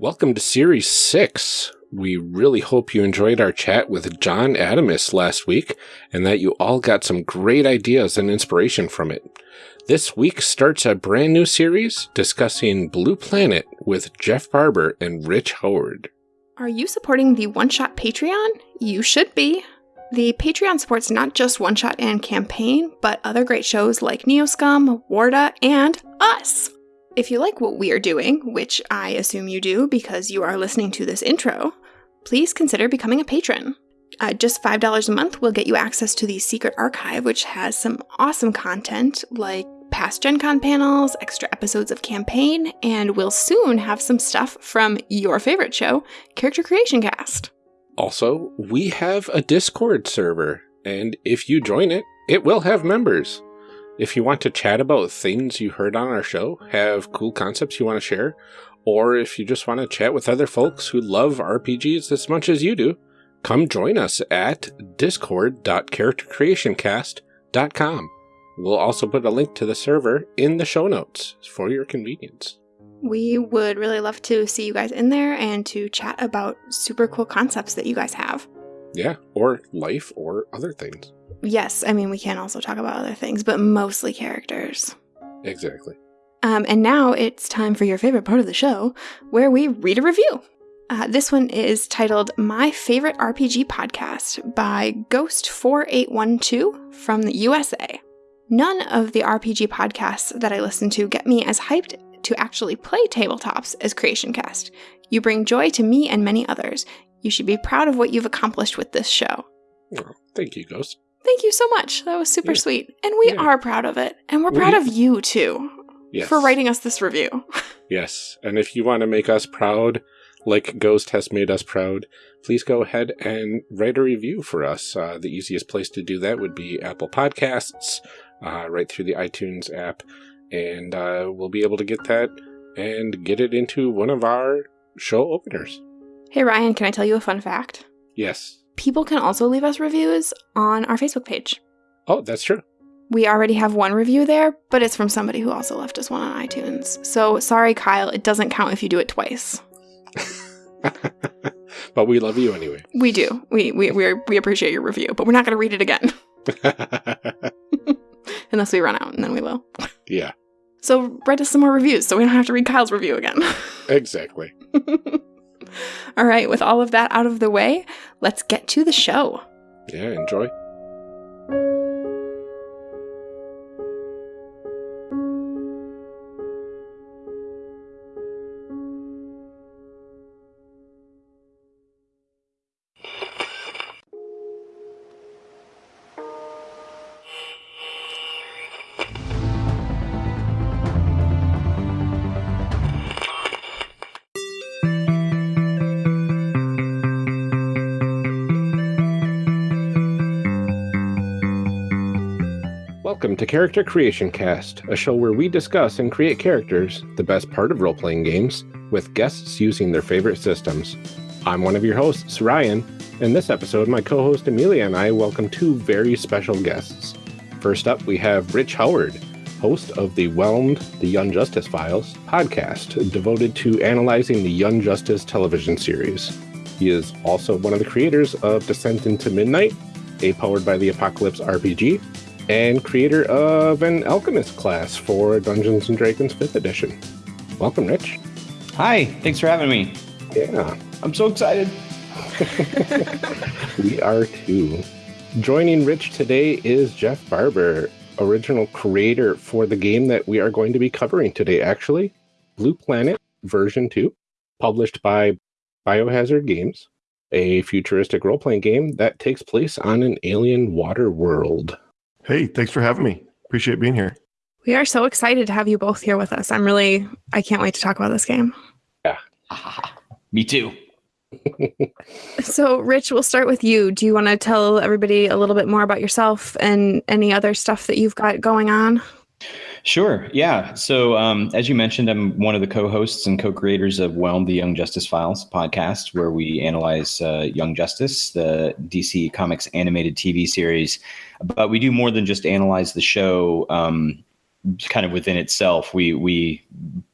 Welcome to Series 6. We really hope you enjoyed our chat with John Adamus last week and that you all got some great ideas and inspiration from it. This week starts a brand new series discussing Blue Planet with Jeff Barber and Rich Howard. Are you supporting the One Shot Patreon? You should be. The Patreon supports not just One Shot and Campaign, but other great shows like Neoscum, Warda, and us. If you like what we are doing, which I assume you do because you are listening to this intro, please consider becoming a patron. Uh, just $5 a month will get you access to the secret archive, which has some awesome content like past Gen Con panels, extra episodes of campaign, and we'll soon have some stuff from your favorite show, Character Creation Cast. Also, we have a Discord server, and if you join it, it will have members. If you want to chat about things you heard on our show, have cool concepts you want to share, or if you just want to chat with other folks who love RPGs as much as you do, come join us at discord.charactercreationcast.com. We'll also put a link to the server in the show notes for your convenience. We would really love to see you guys in there and to chat about super cool concepts that you guys have. Yeah, or life or other things. Yes, I mean, we can also talk about other things, but mostly characters. Exactly. Um, and now it's time for your favorite part of the show, where we read a review. Uh, this one is titled My Favorite RPG Podcast by Ghost4812 from the USA. None of the RPG podcasts that I listen to get me as hyped to actually play tabletops as Creation Cast. You bring joy to me and many others. You should be proud of what you've accomplished with this show. Oh, thank you, Ghost. Thank you so much. That was super Yeah. sweet. And we Yeah. are proud of it. And we're We- proud of you too Yes. for writing us this review. Yes. And if you want to make us proud, like Ghost has made us proud, please go ahead and write a review for us. Uh, the easiest place to do that would be Apple Podcasts, uh, right through the iTunes app. And uh, we'll be able to get that and get it into one of our show openers. hey, Ryan, can I tell you a fun fact? Yes. People can also leave us reviews on our Facebook page. Oh, that's true. We already have one review there, but it's from somebody who also left us one on iTunes. So sorry, Kyle, it doesn't count if you do it twice. but we love you anyway. We do. We we we we appreciate your review, but we're not going to read it again unless we run out, and then we will. yeah, So write us some more reviews, so we don't have to read Kyle's review again. exactly. All right, with all of that out of the way, let's get to the show. Yeah, enjoy. Character Creation Cast, a show where we discuss and create characters, the best part of role playing games, with guests using their favorite systems. I'm one of your hosts, Ryan. In this episode, my co host Amelia and I welcome two very special guests. First up, we have Rich Howard, host of the Whelmed The Young Justice Files podcast, devoted to analyzing the Young Justice television series. He is also one of the creators of Descent into Midnight, a powered by the Apocalypse RPG, and creator of an alchemist class for Dungeons and Dragons 5th edition. Welcome, Rich. Hi, thanks for having me. Yeah, I'm so excited. we are too. Joining Rich today is Jeff Barber, original creator for the game that we are going to be covering today, actually. Blue Planet version 2, published by Biohazard Games, a futuristic role playing game that takes place on an alien water world. Hey, thanks for having me. Appreciate being here. We are so excited to have you both here with us. I'm really, I can't wait to talk about this game. Yeah. Me too. So, Rich, we'll start with you. Do you want to tell everybody a little bit more about yourself and any other stuff that you've got going on? Sure. Yeah. So, um, as you mentioned, I'm one of the co-hosts and co-creators of Whelm: The Young Justice Files podcast, where we analyze uh, Young Justice, the DC Comics animated TV series. But we do more than just analyze the show. Um, kind of within itself, we we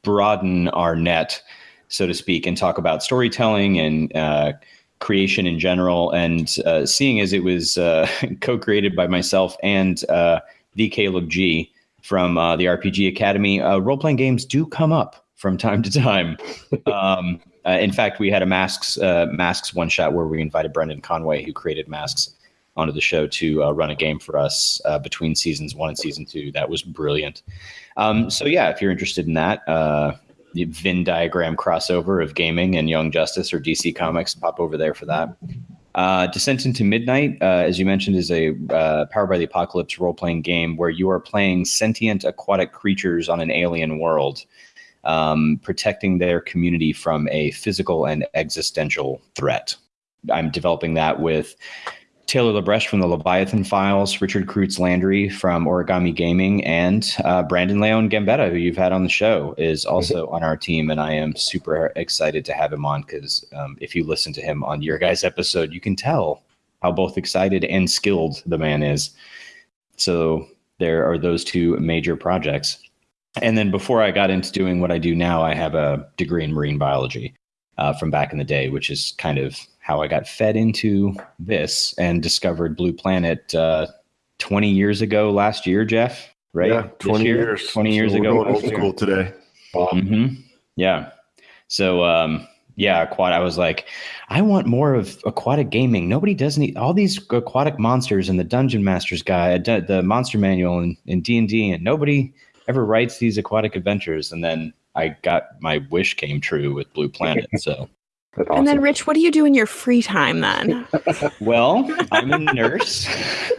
broaden our net so to speak, and talk about storytelling and uh, creation in general. And uh, seeing as it was uh, co-created by myself and uh, the Caleb G from uh, the RPG Academy, uh, role-playing games do come up from time to time. um, uh, in fact, we had a masks uh, masks one shot where we invited Brendan Conway, who created masks, onto the show to uh, run a game for us uh, between seasons one and season two. That was brilliant. Um, so yeah, if you're interested in that, uh, the Venn diagram crossover of gaming and Young Justice or DC Comics, pop over there for that. Uh, Descent into Midnight, uh, as you mentioned, is a uh, Powered by the Apocalypse role playing game where you are playing sentient aquatic creatures on an alien world, um, protecting their community from a physical and existential threat. I'm developing that with Taylor Labresh from the Leviathan Files, Richard Kreutz Landry from Origami Gaming, and uh, Brandon Leon Gambetta, who you've had on the show, is also on our team. And I am super excited to have him on because um, if you listen to him on your guys' episode, you can tell how both excited and skilled the man is. So there are those two major projects. And then before I got into doing what I do now, I have a degree in marine biology uh, from back in the day, which is kind of how I got fed into this and discovered Blue Planet uh, 20 years ago last year, Jeff. Right? Yeah, 20 year? years. 20 years So we're ago. going old school today. Mm-hmm. Yeah. So, um, yeah, aquat. I was like, I want more of aquatic gaming. Nobody does need all these aquatic monsters and the Dungeon Master's Guide, the the Monster Manual in in D and D, and nobody ever writes these aquatic adventures. And then I got my wish came true with Blue Planet. So, That's awesome. And then, Rich, what do you do in your free time then? well, I'm a nurse.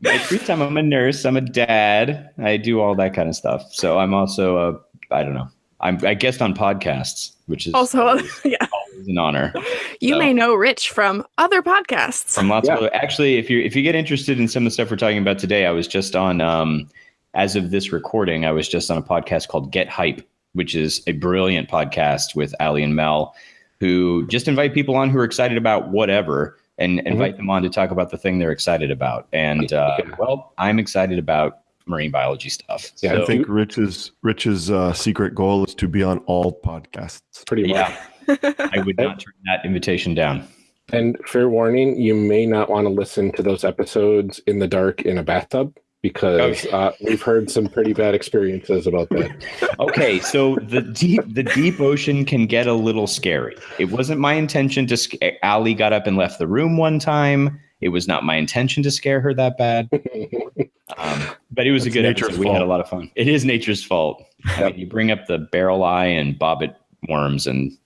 my free time, I'm a nurse. I'm a dad. I do all that kind of stuff. So I'm also a, I don't know. I'm I guest on podcasts, which is also, always, yeah, always an honor. you So- may know Rich from other podcasts. From lots Yeah. of other, actually, if you if you get interested in some of the stuff we're talking about today, I was just on um, as of this recording, I was just on a podcast called Get Hype, which is a brilliant podcast with Ali and Mel, who just invite people on who are excited about whatever and invite them on to talk about the thing they're excited about. And uh, Yeah. well, I'm excited about marine biology stuff. Yeah, So, I think Rich's Rich's uh, secret goal is to be on all podcasts. pretty much. yeah, I would not turn that invitation down. And fair warning, you may not want to listen to those episodes in the dark in a bathtub because uh, we've heard some pretty bad experiences about that. okay so the deep the deep ocean can get a little scary it wasn't my intention to sc- ali got up and left the room one time it was not my intention to scare her that bad um, but it was a good nature's episode. we had a lot of fun it is nature's fault I mean, you bring up the barrel eye and bobbit worms and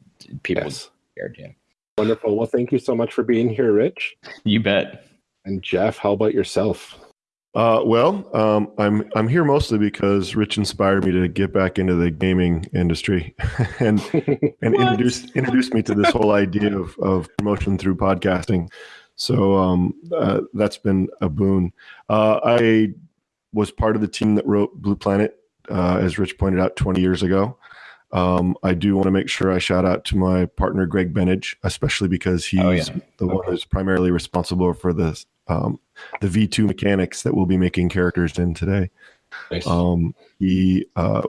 people yes. scared you Wonderful. Well, thank you so much for being here, Rich. you bet And Jeff, how about yourself? Uh, well, um, I'm I'm here mostly because Rich inspired me to get back into the gaming industry, and and introduced introduced me to this whole idea of of promotion through podcasting. So um, uh, that's been a boon. Uh, I was part of the team that wrote Blue Planet, uh, as Rich pointed out, 20 years ago. Um, I do want to make sure I shout out to my partner Greg Benage, especially because he's Oh, yeah. the one who's primarily responsible for the um, the V2 mechanics that we'll be making characters in today. Nice. Um, he uh,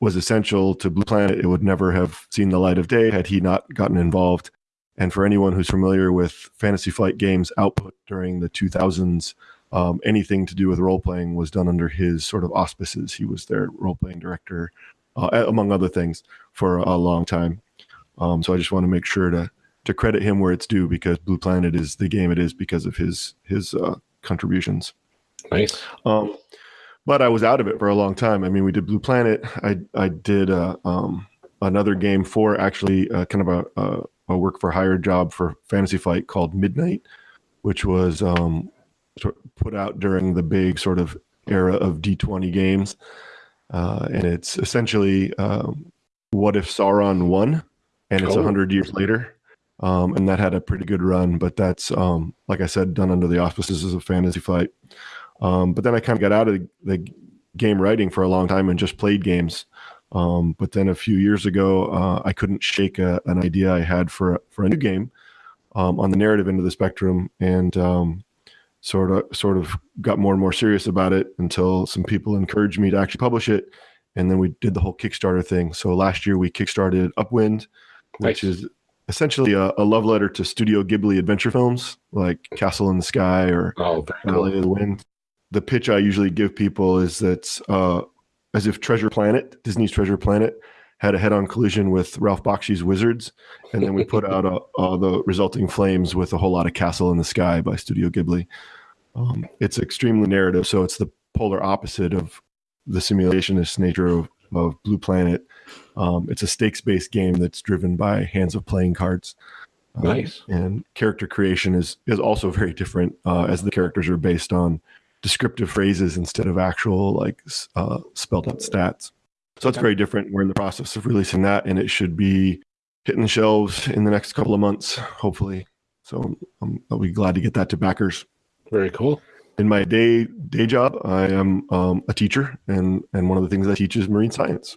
was essential to Blue Planet. It would never have seen the light of day had he not gotten involved. And for anyone who's familiar with Fantasy Flight Games output during the 2000s, um, anything to do with role playing was done under his sort of auspices. He was their role playing director, uh, among other things, for a long time. Um, so I just want to make sure to to credit him where it's due because Blue Planet is the game it is because of his his uh, contributions. nice. Um, but I was out of it for a long time. I mean, we did Blue Planet. I I did uh, um, another game for actually uh, kind of a, a a work for hire job for Fantasy Flight called Midnight, which was um, sort of put out during the big sort of era of D20 games, uh, and it's essentially um, what if Sauron won, and it's a Oh. hundred years later. Um, and that had a pretty good run, but that's um, like I said, done under the auspices of Fantasy Flight. Um, but then I kind of got out of the, the game writing for a long time and just played games. Um, but then a few years ago, uh, I couldn't shake a, an idea I had for for a new game um, on the narrative end of the spectrum, and um, sort of sort of got more and more serious about it until some people encouraged me to actually publish it. and then we did the whole Kickstarter thing. So last year we kickstarted Upwind, which Nice. is essentially a, a love letter to Studio Ghibli adventure films like Castle in the Sky or Oh, Valley cool. of the Wind. The pitch I usually give people is that uh, as if Treasure Planet, Disney's Treasure Planet, had a head-on collision with Ralph Bakshi's Wizards, and then we put out uh, uh, the resulting flames with a whole lot of Castle in the Sky by Studio Ghibli. Um, it's extremely narrative, so it's the polar opposite of the simulationist nature of, of Blue Planet. Um, it's a stakes-based game that's driven by hands of playing cards. Um, Nice. and character creation is is also very different uh, as the characters are based on descriptive phrases instead of actual like uh, spelled out stats. So it's very different. We're in the process of releasing that, and it should be hitting the shelves in the next couple of months, hopefully. So I'm, I'll be glad to get that to backers. Very cool. In my day day job, I am um, a teacher, and and one of the things I teach is marine science.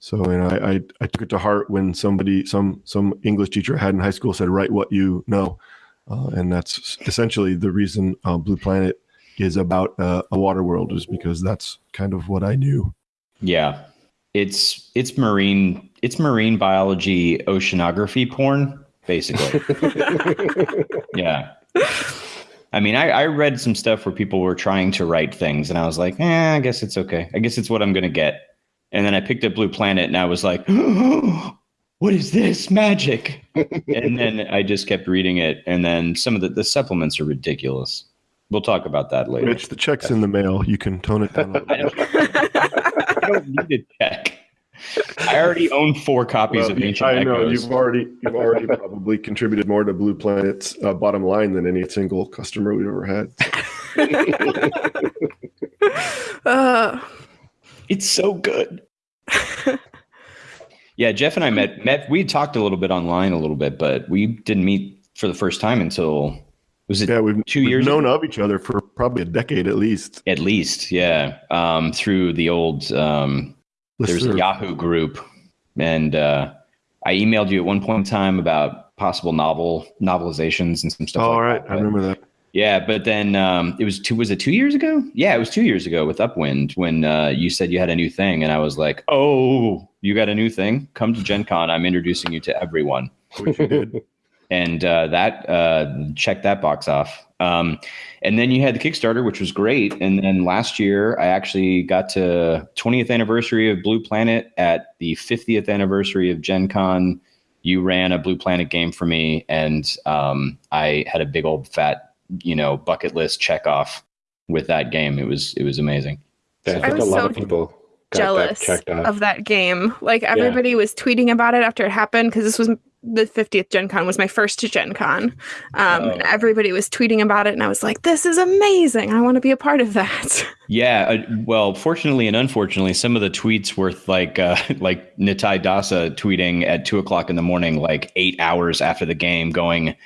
So and I, I I took it to heart when somebody some some English teacher I had in high school said write what you know, uh, and that's essentially the reason uh, Blue Planet is about uh, a water world is because that's kind of what I knew. Yeah. It's it's marine it's marine biology oceanography porn, basically. yeah. I mean, I, I read some stuff where people were trying to write things, and I was like, eh, I guess it's okay. I guess it's what I'm gonna get. And then I picked up Blue Planet, and I was like, what is this magic? and then I just kept reading it, and then some of the, the supplements are ridiculous. We'll talk about that later. Rich, the check's in the mail. You can tone it down. A little I bit. don't, I don't need a check. I already own four copies Well, of Ancient I know Echoes. you've already you've already probably contributed more to Blue Planet's uh, bottom line than any single customer we've ever had. Uh, It's so good. yeah, Jeff and I met. Met. We talked a little bit online, a little bit, but we didn't meet for the first time until was it Yeah, we've, 2 we've years known of each other for probably a decade at least. at least? Yeah, um, through the old um, there's a Yahoo group, and uh, I emailed you at one point in time about possible novel novelizations and some stuff. Oh, like all right, that, I remember that. Yeah, but then um, it was two. Was it two years ago? Yeah, it was two years ago with Upwind when uh, you said you had a new thing, and I was like, "Oh, you got a new thing? Come to Gen Con. I'm introducing you to everyone." Which you did. And uh, that uh, checked that box off. Um, and then you had the Kickstarter, which was great. And then last year, I actually got to 20th anniversary of Blue Planet at the 50th anniversary of Gen Con. You ran a Blue Planet game for me, and um, I had a big old fat, you know, bucket list check off with that game. It was it was amazing. Yeah, I I think a lot so of people got jealous that checked off. of that game. Like everybody was tweeting about it after it happened because this was the 50th Gen Con was my first Gen Con. Um, and Oh. everybody was tweeting about it, and I was like, "This is amazing! I want to be a part of that." Yeah, uh, well, fortunately and unfortunately, some of the tweets were like uh, like Nitai Dasa tweeting at two o'clock in the morning, like eight hours after the game, going,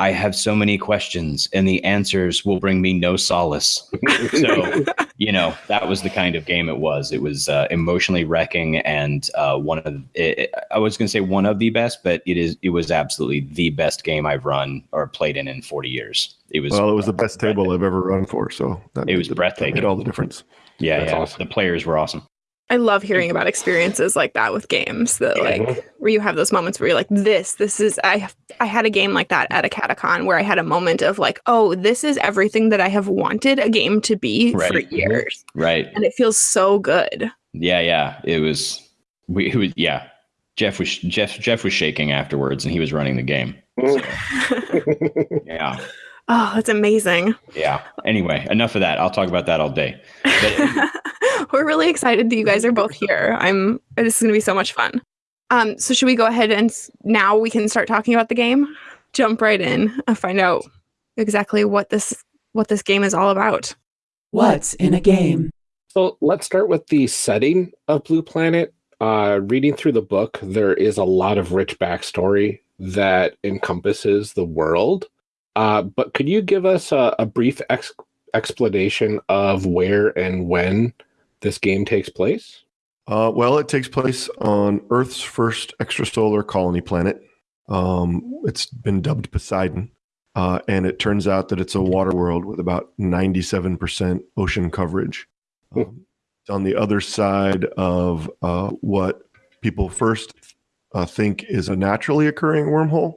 "I have so many questions, and the answers will bring me no solace." so, you know, that was the kind of game it was. It was uh, emotionally wrecking, and uh, one of it, I was going to say one of the best, but it is it was absolutely the best game I've run or played in in forty years. It was Well, it was the best table I've ever run for, so that It was the- breathtaking. Made all the difference. yeah, That's yeah. awesome. The players were awesome. I love hearing about experiences like that with games that like where you have those moments where you're like this this is I I had a game like that at a catacon where I had a moment of like oh this is everything that I have wanted a game to be for Right. Mhm. years Right. and it feels so good. Yeah, yeah. It was we it was yeah. Jeff was Jeff Jeff was shaking afterwards and he was running the game. Yeah. oh, that's amazing. Yeah. Anyway, enough of that. I'll talk about that all day. But We're really excited that you guys are both here. I'm this is going to be so much fun. Um so should we go ahead and now we can start talking about the game? Jump right in and find out exactly what this what this game is all about. What's in a game? So let's start with the setting of Blue Planet. Uh, reading through the book, there is a lot of rich backstory that encompasses the world. Uh, but could you give us a, a brief ex- explanation of where and when this game takes place? Uh, well, it takes place on Earth's first extrasolar colony planet. Um, it's been dubbed Poseidon, uh, and it turns out that it's a water world with about 97% ocean coverage. Um, on the other side of uh, what people first uh, think is a naturally occurring wormhole,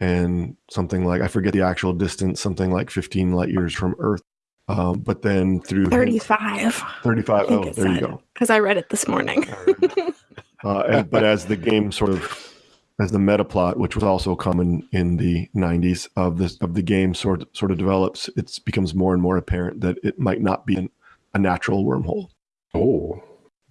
and something like I forget the actual distance, something like 15 light years from Earth. Um, but then through 35. 35. Oh, there you go. Because I read it this morning. uh, and, but as the game sort of as the meta plot, which was also common in the 90s of this of the game sort sort of develops, it becomes more and more apparent that it might not be an, a natural wormhole. Oh,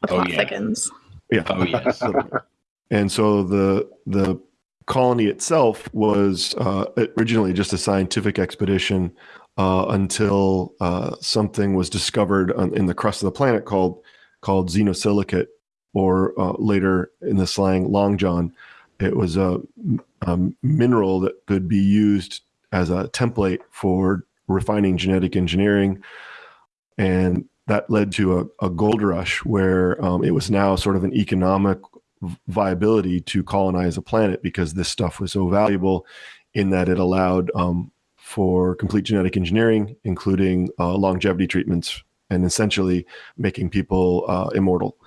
The Oh, yeah. thickens. Yeah. Oh, yes. and so the the colony itself was uh, originally just a scientific expedition uh, until uh, something was discovered on, in the crust of the planet called called xenosilicate, or uh, later in the slang long john. It was a, a mineral that could be used as a template for refining genetic engineering, and that led to a, a gold rush where um, it was now sort of an economic viability to colonize a planet because this stuff was so valuable in that it allowed um, for complete genetic engineering, including uh, longevity treatments and essentially making people uh, immortal.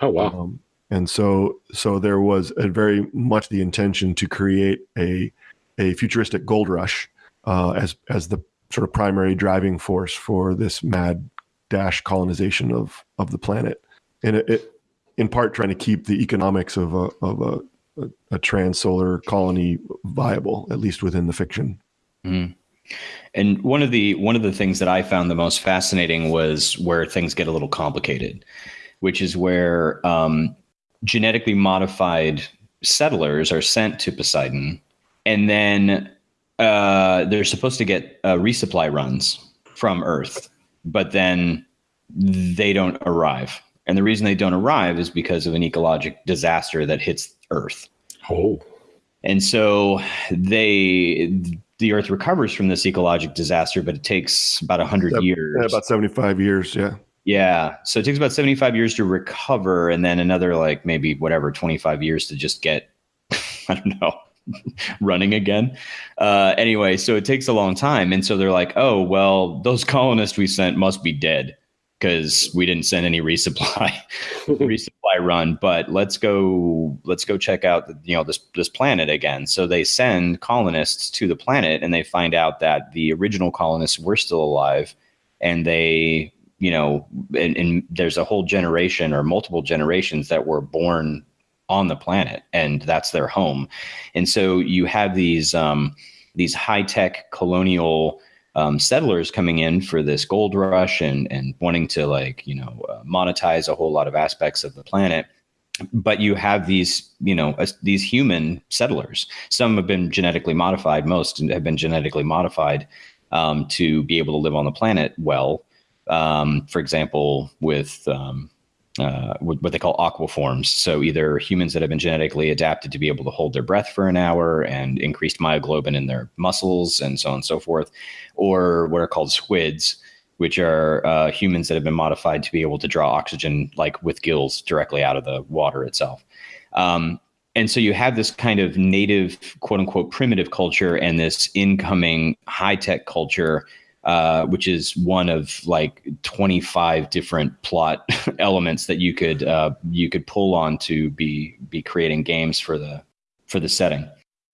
oh wow. Um, and so, so there was a very much the intention to create a a futuristic gold rush uh, as as the sort of primary driving force for this mad dash colonization of of the planet, and it, it in part trying to keep the economics of a of a, a, a trans-solar colony viable, at least within the fiction. Mhm. And one of the one of the things that I found the most fascinating was where things get a little complicated, which is where um, genetically modified settlers are sent to Poseidon, and then uh, they're supposed to get uh, resupply runs from Earth, but then they don't arrive. And the reason they don't arrive is because of an ecologic disaster that hits Earth. Oh, And so they the earth recovers from this ecologic disaster, but it takes about 100 Yep. years. Yeah, about seventy-five years. Yeah, Yeah. So it takes about 75 years to recover and then another like maybe whatever 25 years to just get I don't know running again. Uh anyway, so it takes a long time and so they're like, "Oh, well, those colonists we sent must be dead because we didn't send any resupply resupply run, but let's go let's go check out you know this this planet again." So they send colonists to the planet and they find out that the original colonists were still alive and they you know, and, and there's a whole generation or multiple generations that were born on the planet, and that's their home. And so you have these um, these high tech colonial um, settlers coming in for this gold rush and and wanting to like you know uh, monetize a whole lot of aspects of the planet. But you have these, you know, as, these human settlers. Some have been genetically modified. Most have been genetically modified um, to be able to live on the planet well um, for example, with um, uh, what they call aquaforms. So either humans that have been genetically adapted to be able to hold their breath for an hour and increased myoglobin in their muscles and so on and so forth, or what are called squids, which are uh, humans that have been modified to be able to draw oxygen like with gills directly out of the water itself. Um, and so you have this kind of native, quote unquote, primitive culture and this incoming high tech culture uh, which is one of like 25 different plot elements that you could uh, you could pull on to be be creating games for the for the setting.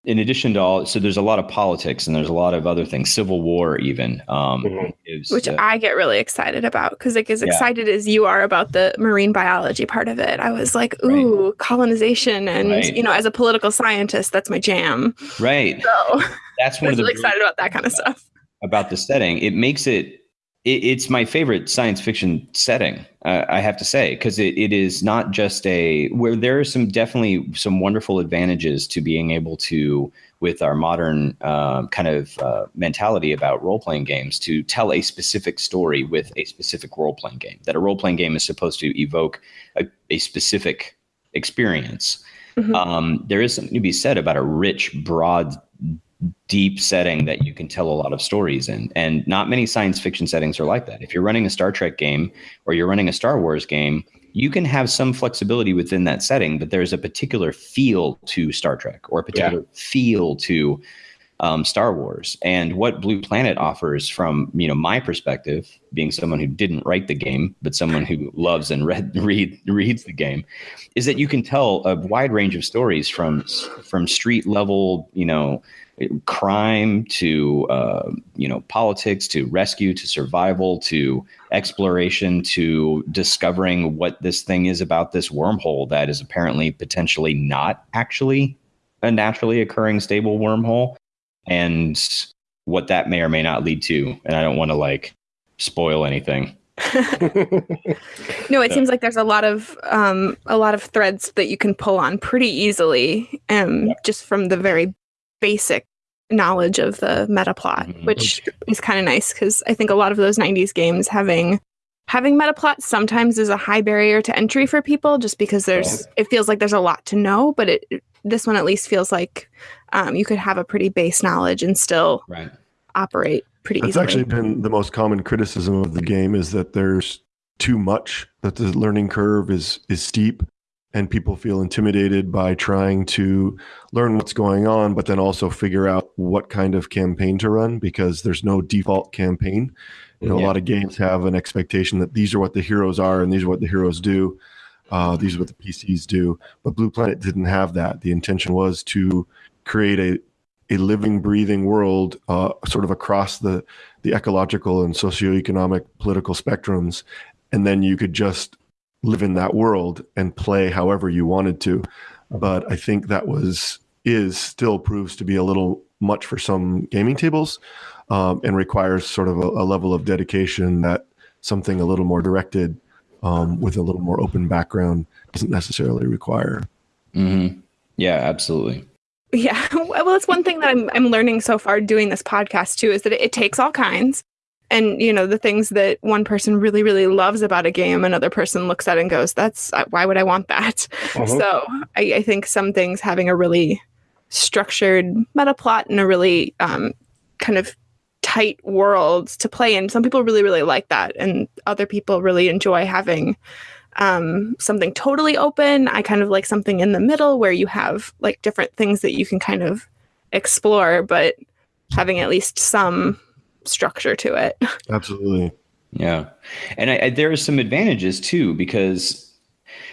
In addition to all, so there's a lot of politics and there's a lot of other things, civil war even. Um, Mhm. is, Which uh, I get really excited about because, like, as Yeah. excited as you are about the marine biology part of it, I was like, Right. "Ooh, colonization!" And Right. you know, as a political scientist, that's my jam. right. So That's I one was of the really excited about that kind of stuff. About the setting. It makes it, it it's my favorite science fiction setting. Uh, I have to say because it, it is not just a where there are some definitely some wonderful advantages to being able to with our modern um, kind of uh, mentality about role playing games to tell a specific story with a specific role playing game. That a role playing game is supposed to evoke a, a specific experience. Mhm. Um, there is something to be said about a rich, broad, deep setting that you can tell a lot of stories in. And not many science fiction settings are like that. If you're running a Star Trek game or you're running a Star Wars game, you can have some flexibility within that setting, but there's a particular feel to Star Trek or a particular feel to um, Star Wars. And what Blue Planet offers, from you know my perspective, being someone who didn't write the game but someone who loves and read read reads the game, is that you can tell a wide range of stories from from street level, you know, crime to uh, you know politics to rescue to survival to exploration to discovering what this thing is about this wormhole that is apparently potentially not actually a naturally occurring stable wormhole and what that may or may not lead to. And I don't want to like spoil anything. no, it seems like there's a lot of um, a lot of threads that you can pull on pretty easily, um, yeah. just from the very basic knowledge of the meta plot, mm-hmm. which is kind of nice because I think a lot of those '90s games having having meta plot sometimes is a high barrier to entry for people, just because there's yeah. it feels like there's a lot to know, but it this one at least feels like um, you could have a pretty base knowledge and still right. operate pretty That's easily. actually been the most common criticism of the game is that there's too much, that the learning curve is is steep and people feel intimidated by trying to learn what's going on, but then also figure out what kind of campaign to run because there's no default campaign. You know, yeah. a lot of games have an expectation that these are what the heroes are and these are what the heroes do. Uh, these are what the PCs do. But Blue Planet didn't have that. The intention was to create a a living, breathing world, uh, sort of across the the ecological and socioeconomic political spectrums, and then you could just live in that world and play however you wanted to. But I think that was is still proves to be a little much for some gaming tables, um, and requires sort of a, a, level of dedication that something a little more directed um, with a little more open background doesn't necessarily require. Mm-hmm. Yeah, absolutely. Yeah. Well, it's one thing that I'm I'm learning so far doing this podcast too is that it, it, takes all kinds. And you know, the things that one person really really loves about a game another person looks at and goes, "That's uh, why would I want that?" Uh-huh. So, I, I, think some things having a really structured meta plot and a really um, kind of tight world to play in. Some people really really like that and other people really enjoy having um, something totally open. I kind of like something in the middle where you have like different things that you can kind of explore, but having at least some structure to it. Absolutely. Yeah. And I, I, there are some advantages too, because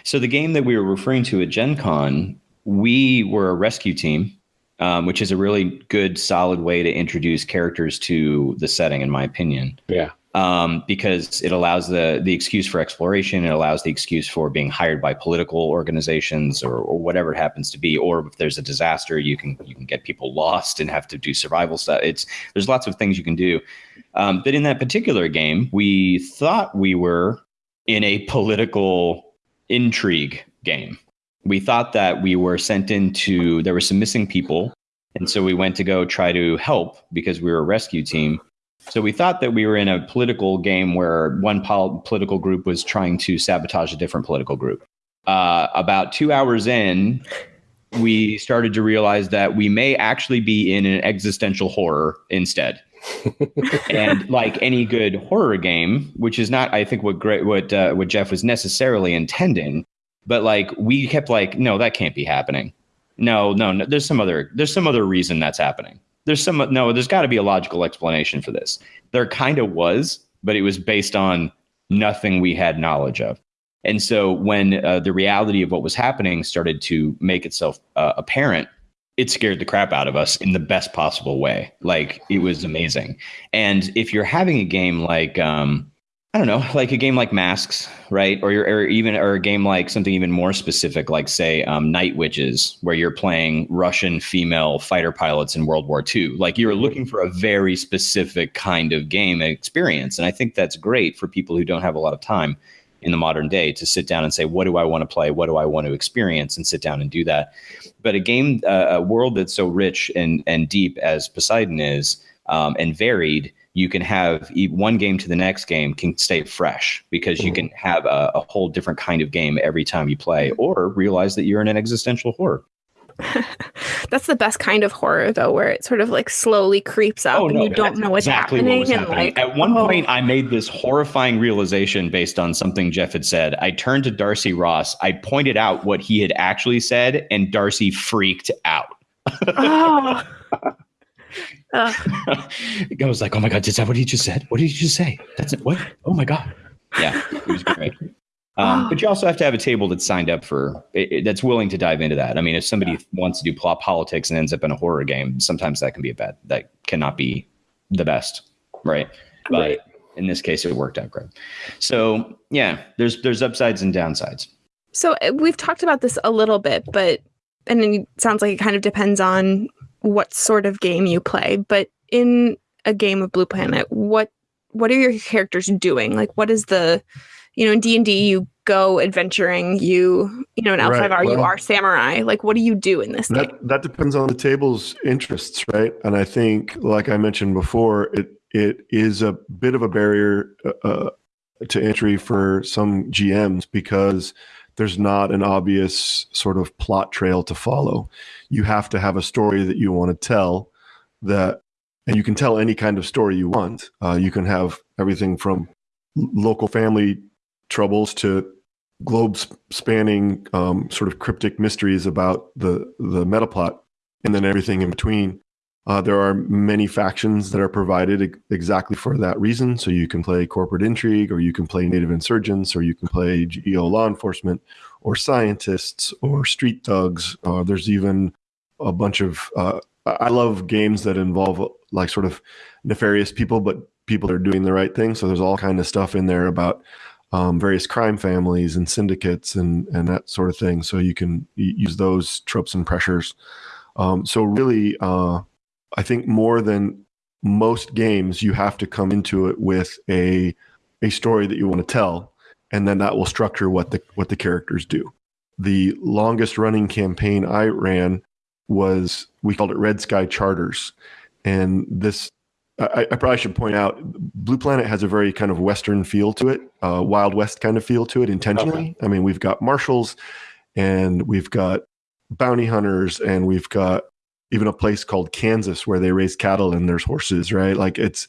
so the game that we were referring to at Gen Con, we were a rescue team, um, which is a really good, solid way to introduce characters to the setting, in my opinion. Yeah um, because it allows the the excuse for exploration. It allows the excuse for being hired by political organizations or, or whatever it happens to be. Or if there's a disaster, you can you can get people lost and have to do survival stuff. It's there's lots of things you can do. Um, but in that particular game, we thought we were in a political intrigue game. We thought that we were sent into there were some missing people, and so we went to go try to help because we were a rescue team so we thought that we were in a political game where one pol- political group was trying to sabotage a different political group. Uh, about two hours in, we started to realize that we may actually be in an existential horror instead. and like any good horror game, which is not, I think, what great what uh, what Jeff was necessarily intending, but like we kept like, no, that can't be happening. No, no, no. There's some other there's some other reason that's happening there's some no there's got to be a logical explanation for this. There kind of was but it was based on nothing we had knowledge of. And so when uh, the reality of what was happening started to make itself uh, apparent it scared the crap out of us in the best possible way. Like it was amazing. And if you're having a game like um, I don't know, like a game like Masks, right? Or, or even or a game like something even more specific, like say um, Night Witches, where you're playing Russian female fighter pilots in World War II. Like you're looking for a very specific kind of game experience, and I think that's great for people who don't have a lot of time in the modern day to sit down and say, what do I want to play? What do I want to experience? And sit down and do that. But a game, uh, a world that's so rich and and deep as Poseidon is, um, and varied you can have one game to the next game can stay fresh because you mm-hmm. can have a, a, whole different kind of game every time you play or realize that you're in an existential horror. That's the best kind of horror though where it sort of like slowly creeps up oh, and you don't know what's exactly happening, what and happening. like at one oh. point i made this horrifying realization based on something jeff had said. I turned to darcy ross. I pointed out what he had actually said and darcy freaked out. Oh Ugh. I was like, oh my god, is that what he just said? What did he just say? That's it. What? Oh my god. Yeah, it was great. Um, but you also have to have a table that's signed up for it, it- that's willing to dive into that. I mean, if somebody wants to do plot politics and ends up in a horror game, sometimes that can be a bad. That cannot be the best, right? But Right. in this case, it worked out great. So yeah, there's there's upsides and downsides. So uh, we've talked about this a little bit, but and it sounds like it kind of depends on what sort of game you play. But in a game of Blue Planet, what what are your characters doing? Like, what is the you know in D and D you go adventuring, you you know in L Right, five R you well- are samurai. Like, what do you do in this game? That that depends on the table's interests, right? And I think, like I mentioned before, it it is a bit of a barrier uh, to entry for some GMs because there's not an obvious sort of plot trail to follow. You have to have a story that you want to tell that, and you can tell any kind of story you want. Uh, you can have everything from local family troubles to globe spanning um, sort of cryptic mysteries about the the meta plot and then everything in between uh, there are many factions that are provided ex- exactly for that reason so you can play corporate intrigue or you can play native insurgents or you can play geo law enforcement or scientists or street thugs uh, there's even a bunch of uh, I love games that involve like sort of nefarious people but people that are doing the right thing so there's all kind of stuff in there about um, various crime families and syndicates and and that sort of thing. So you can use those tropes and pressures. Um, so really, uh, I think more than most games, you have to come into it with a a story that you want to tell, and then that will structure what the what the characters do. The longest running campaign I ran was we called it Red Sky Charters, and this I, I probably should point out Blue Planet has a very kind of Western feel to it, uh, Wild West kind of feel to it intentionally. I mean, we've got marshals and we've got bounty hunters and we've got even a place called Kansas where they raise cattle and there's horses, right? Like it's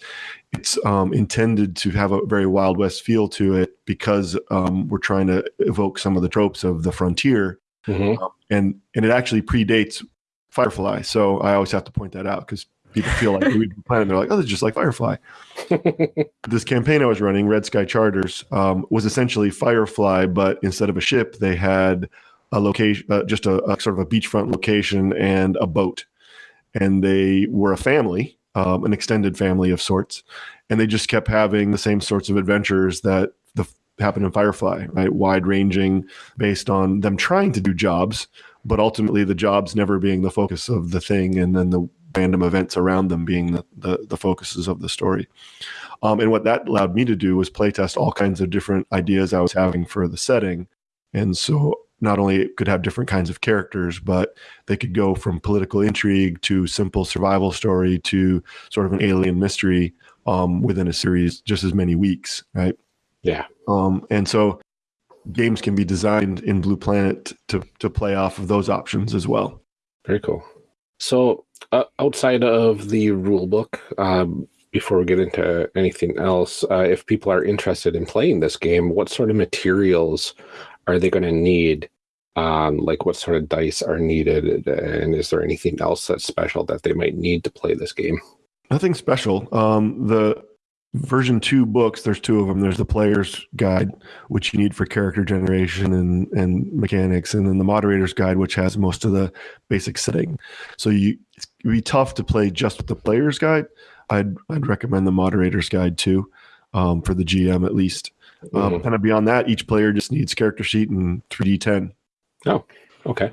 it's um, intended to have a very Wild West feel to it because um, we're trying to evoke some of the tropes of the frontier, Mhm. and and it actually predates Firefly. So I always have to point that out because people feel like we Blue Planet, they're like, oh, this is just like Firefly this campaign I was running, Red Sky Charters, um, was essentially Firefly, but instead of a ship, they had a location, uh, just a, a sort of a beachfront location and a boat, and they were a family, um, an extended family of sorts, and they just kept having the same sorts of adventures that the happened in Firefly, right? Wide ranging, based on them trying to do jobs, but ultimately the jobs never being the focus of the thing, and then the random events around them being the, the, the focuses of the story. Um, and what that allowed me to do was playtest all kinds of different ideas I was having for the setting. And so not only it could have different kinds of characters, but they could go from political intrigue to simple survival story to sort of an alien mystery um, within a series, just as many weeks, right? Yeah. Um, and so games can be designed in Blue Planet to to play off of those options as well. Very cool. So, uh, outside of the rule book, um, before we get into anything else, uh, if people are interested in playing this game, what sort of materials are they going to need? Um, like, what sort of dice are needed? And is there anything else that's special that they might need to play this game? Nothing special. Um, the version two books, there's two of them. There's the player's guide, which you need for character generation and, and mechanics, and then the moderator's guide, which has most of the basic setting. So you it'd be tough to play just with the player's guide. I'd I'd recommend the moderator's guide too, um, for the GM at least. Um, Mhm. Kind of beyond that, each player just needs character sheet and 3d10. Oh, Okay.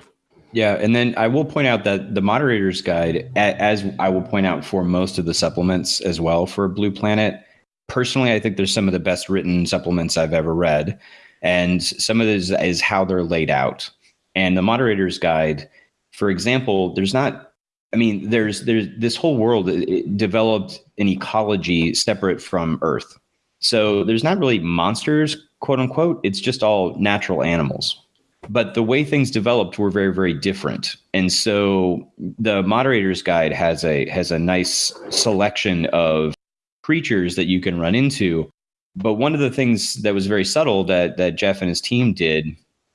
Yeah, and then I will point out that the moderator's guide, as I will point out for most of the supplements as well for Blue Planet, personally, I think there's some of the best written supplements I've ever read, and some of this is how they're laid out. And the moderator's guide, for example, there's not. I mean, there's there's this whole world it- it developed an ecology separate from Earth, so there's not really monsters, quote unquote. It's just all natural animals but the way things developed were very very different and so the moderator's guide has a has a nice selection of creatures that you can run into but one of the things that was very subtle that that jeff and his team did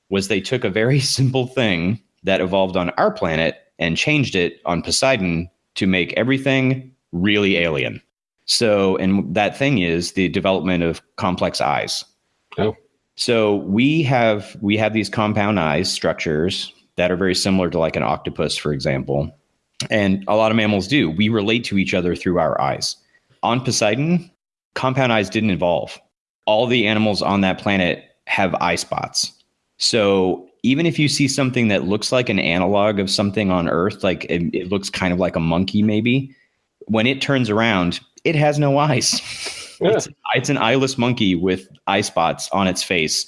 was they took a very simple thing that evolved on our planet and changed it on poseidon to make everything really alien. So, and that thing is the development of complex eyes. Oh. So we have we have these compound eyes structures that are very similar to like an octopus, for example. And a lot of mammals do. We relate to each other through our eyes. On Poseidon, compound eyes didn't evolve. All the animals on that planet have eye spots. So even if you see something that looks like an analog of something on Earth, like it, it looks kind of like a monkey, maybe, when it turns around, it has no eyes. Yeah. It's, it's an eyeless monkey with eye spots on its face.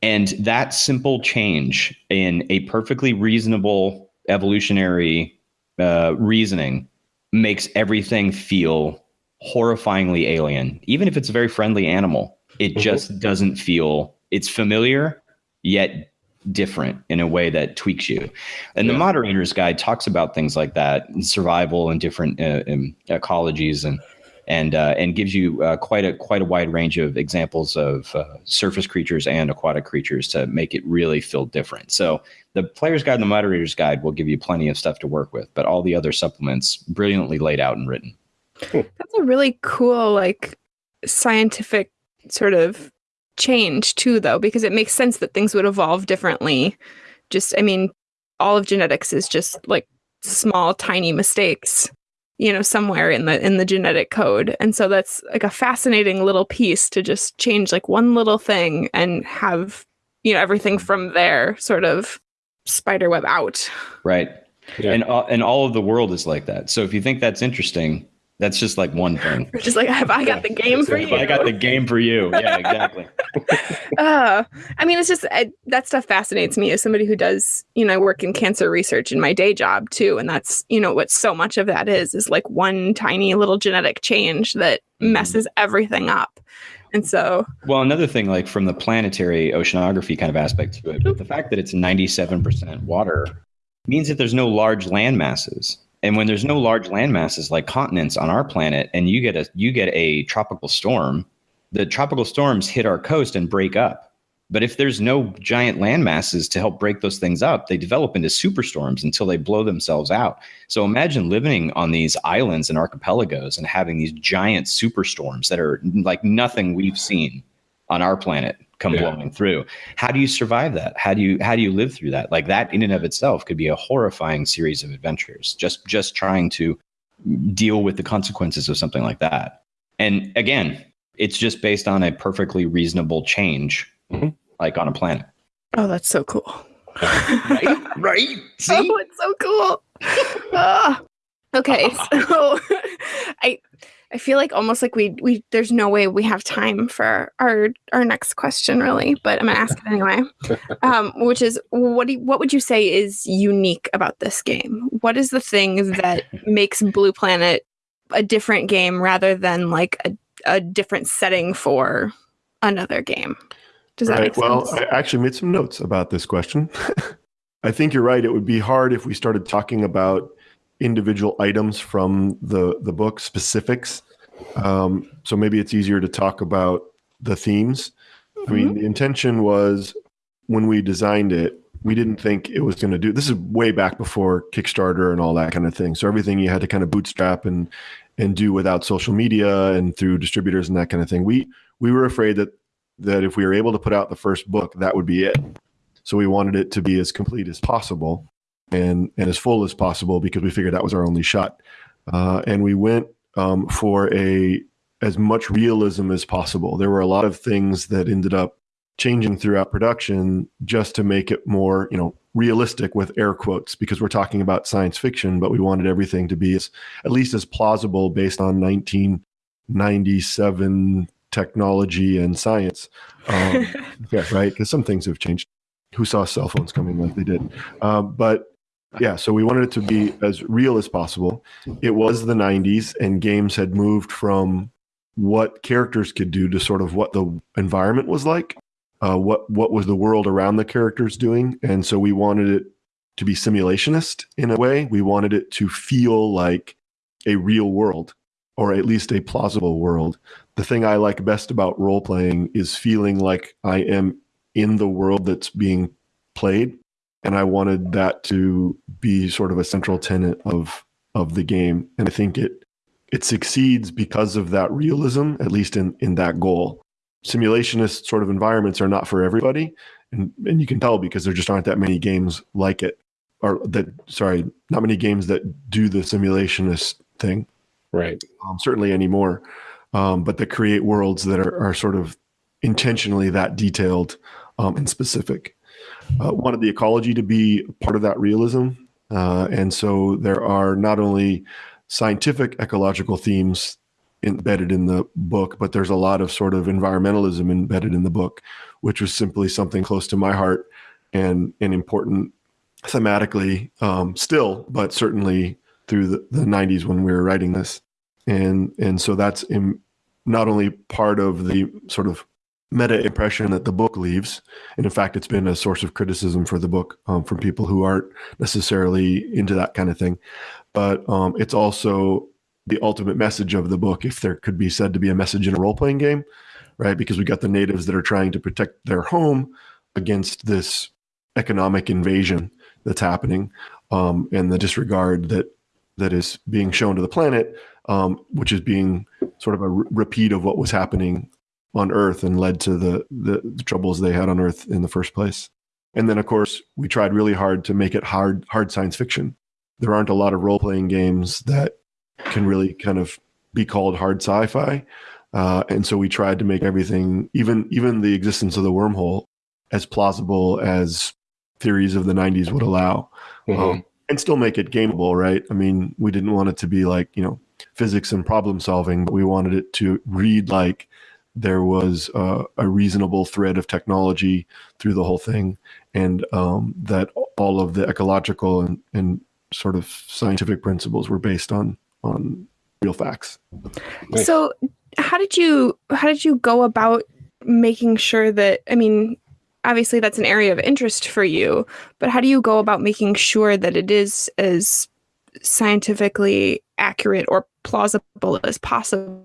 And that simple change in a perfectly reasonable evolutionary uh, reasoning makes everything feel horrifyingly alien. Even if it's a very friendly animal, it Mhm. just doesn't feel, it's familiar, yet different in a way that tweaks you. And the moderator's guide talks about things like that, and survival and different uh, um, ecologies and and uh, and gives you uh, quite a quite a wide range of examples of uh, surface creatures and aquatic creatures to make it really feel different. So the player's guide and the moderator's guide will give you plenty of stuff to work with, but all the other supplements brilliantly laid out and written. That's a really cool, like, scientific sort of change, too, though, because it makes sense that things would evolve differently. Just, I mean, all of genetics is just like small, tiny mistakes, you know, somewhere in the in the genetic code. And so that's like a fascinating little piece to just change like one little thing and have, you know, everything from there sort of spiderweb out. Right. Yeah. And all, and all of the world is like that. So if you think that's interesting, that's just like one thing. We're just like, have I got the game for you? I got the game for you. Yeah, exactly. uh, I mean, it's just I, that stuff fascinates me as somebody who does, you know, I work in cancer research in my day job too, and that's you know what so much of that is is like one tiny little genetic change that Mhm. messes everything up, and so Well, another thing, like from the planetary oceanography kind of aspect to it, but the fact that it's 97% water means that there's no large land masses. And when there's no large land masses like continents on our planet, and you get a you get a tropical storm, the tropical storms hit our coast and break up. But if there's no giant land masses to help break those things up, they develop into superstorms until they blow themselves out. So imagine living on these islands and archipelagos and having these giant superstorms that are like nothing we've seen on our planet come Yeah. blowing through. How do you survive that? How do you how do you live through that? Like that in and of itself could be a horrifying series of adventures. Just just trying to deal with the consequences of something like that. And again, it's just based on a perfectly reasonable change Mhm. like on a planet. oh, that's so cool. Right? right? See? Oh, it's so cool. Ah. okay, so I I feel like almost like we we there's no way we have time for our our next question really, but I'm gonna ask it anyway. Um, which is what do you, what would you say is unique about this game? What is the thing that makes Blue Planet a different game rather than like a, a different setting for another game? Does that Right. make sense? Well. I actually made some notes about this question. I think you're right. It would be hard if we started talking about individual items from the the book specifics. Um, so maybe it's easier to talk about the themes. I mean, the intention was when we designed it, we didn't think it was going to do. This is way back before Kickstarter and all that kind of thing. So everything you had to kind of bootstrap and and do without social media and through distributors and that kind of thing. We we were afraid that that if we were able to put out the first book, that would be it. So we wanted it to be as complete as possible and and as full as possible because we figured that was our only shot. Uh, and we went um, for a as much realism as possible. There were a lot of things that ended up changing throughout production just to make it more, you know, realistic with air quotes because we're talking about science fiction, but we wanted everything to be as at least as plausible based on 1997 technology and science. Um, yeah, right. Because some things have changed. Who saw cell phones coming like they did? Uh, but yeah, so we wanted it to be as real as possible. It was the 90s, and games had moved from what characters could do to sort of what the environment was like, uh, what what was the world around the characters doing, and so we wanted it to be simulationist in a way. We wanted it to feel like a real world, or at least a plausible world. The thing I like best about role playing is feeling like I am in the world that's being played and I wanted that to be sort of a central tenet of of the game, and I think it it succeeds because of that realism, at least in in that goal. Simulationist sort of environments are not for everybody, and and you can tell because there just aren't that many games like it, or that sorry, not many games that do the simulationist thing. Right. Um, certainly anymore, um, but that create worlds that are, are sort of intentionally that detailed um, and specific. Uh, wanted the ecology to be part of that realism, uh, and so there are not only scientific ecological themes embedded in the book, but there's a lot of sort of environmentalism embedded in the book, which was simply something close to my heart and and important thematically um, still, but certainly through the, the 90s when we were writing this. And and so that's in, not only part of the sort of meta impression that the book leaves, and in fact, it's been a source of criticism for the book um, from people who aren't necessarily into that kind of thing, but um, it's also the ultimate message of the book, if there could be said to be a message in a role playing game, right? Because we got the natives that are trying to protect their home against this economic invasion that's happening, um, and the disregard that that is being shown to the planet, um, which is being sort of a re- repeat of what was happening on Earth and led to the, the the troubles they had on Earth in the first place. And then, of course, we tried really hard to make it hard hard science fiction. There aren't a lot of role playing games that can really kind of be called hard sci-fi. Uh, and so we tried to make everything, even even the existence of the wormhole, as plausible as theories of the '90s would allow, Mhm. um, and still make it gameable. Right? I mean, we didn't want it to be like you know physics and problem solving, but we wanted it to read like there was uh, a reasonable thread of technology through the whole thing, and um, that all of the ecological and, and sort of scientific principles were based on on real facts. Nice. So, how did you how did you go about making sure that I mean, obviously that's an area of interest for you, but how do you go about making sure that it is as scientifically accurate or plausible as possible?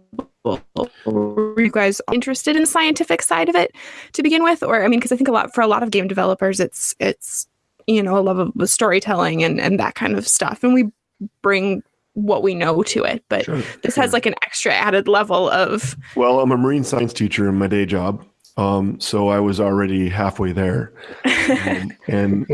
Were you guys interested in the scientific side of it to begin with, or I mean, because I think a lot for a lot of game developers, it's it's you know a love of the storytelling and and that kind of stuff, and we bring what we know to it, but Sure, this sure. has like an extra added level of Well, I'm a marine science teacher in my day job, um, so I was already halfway there, um, and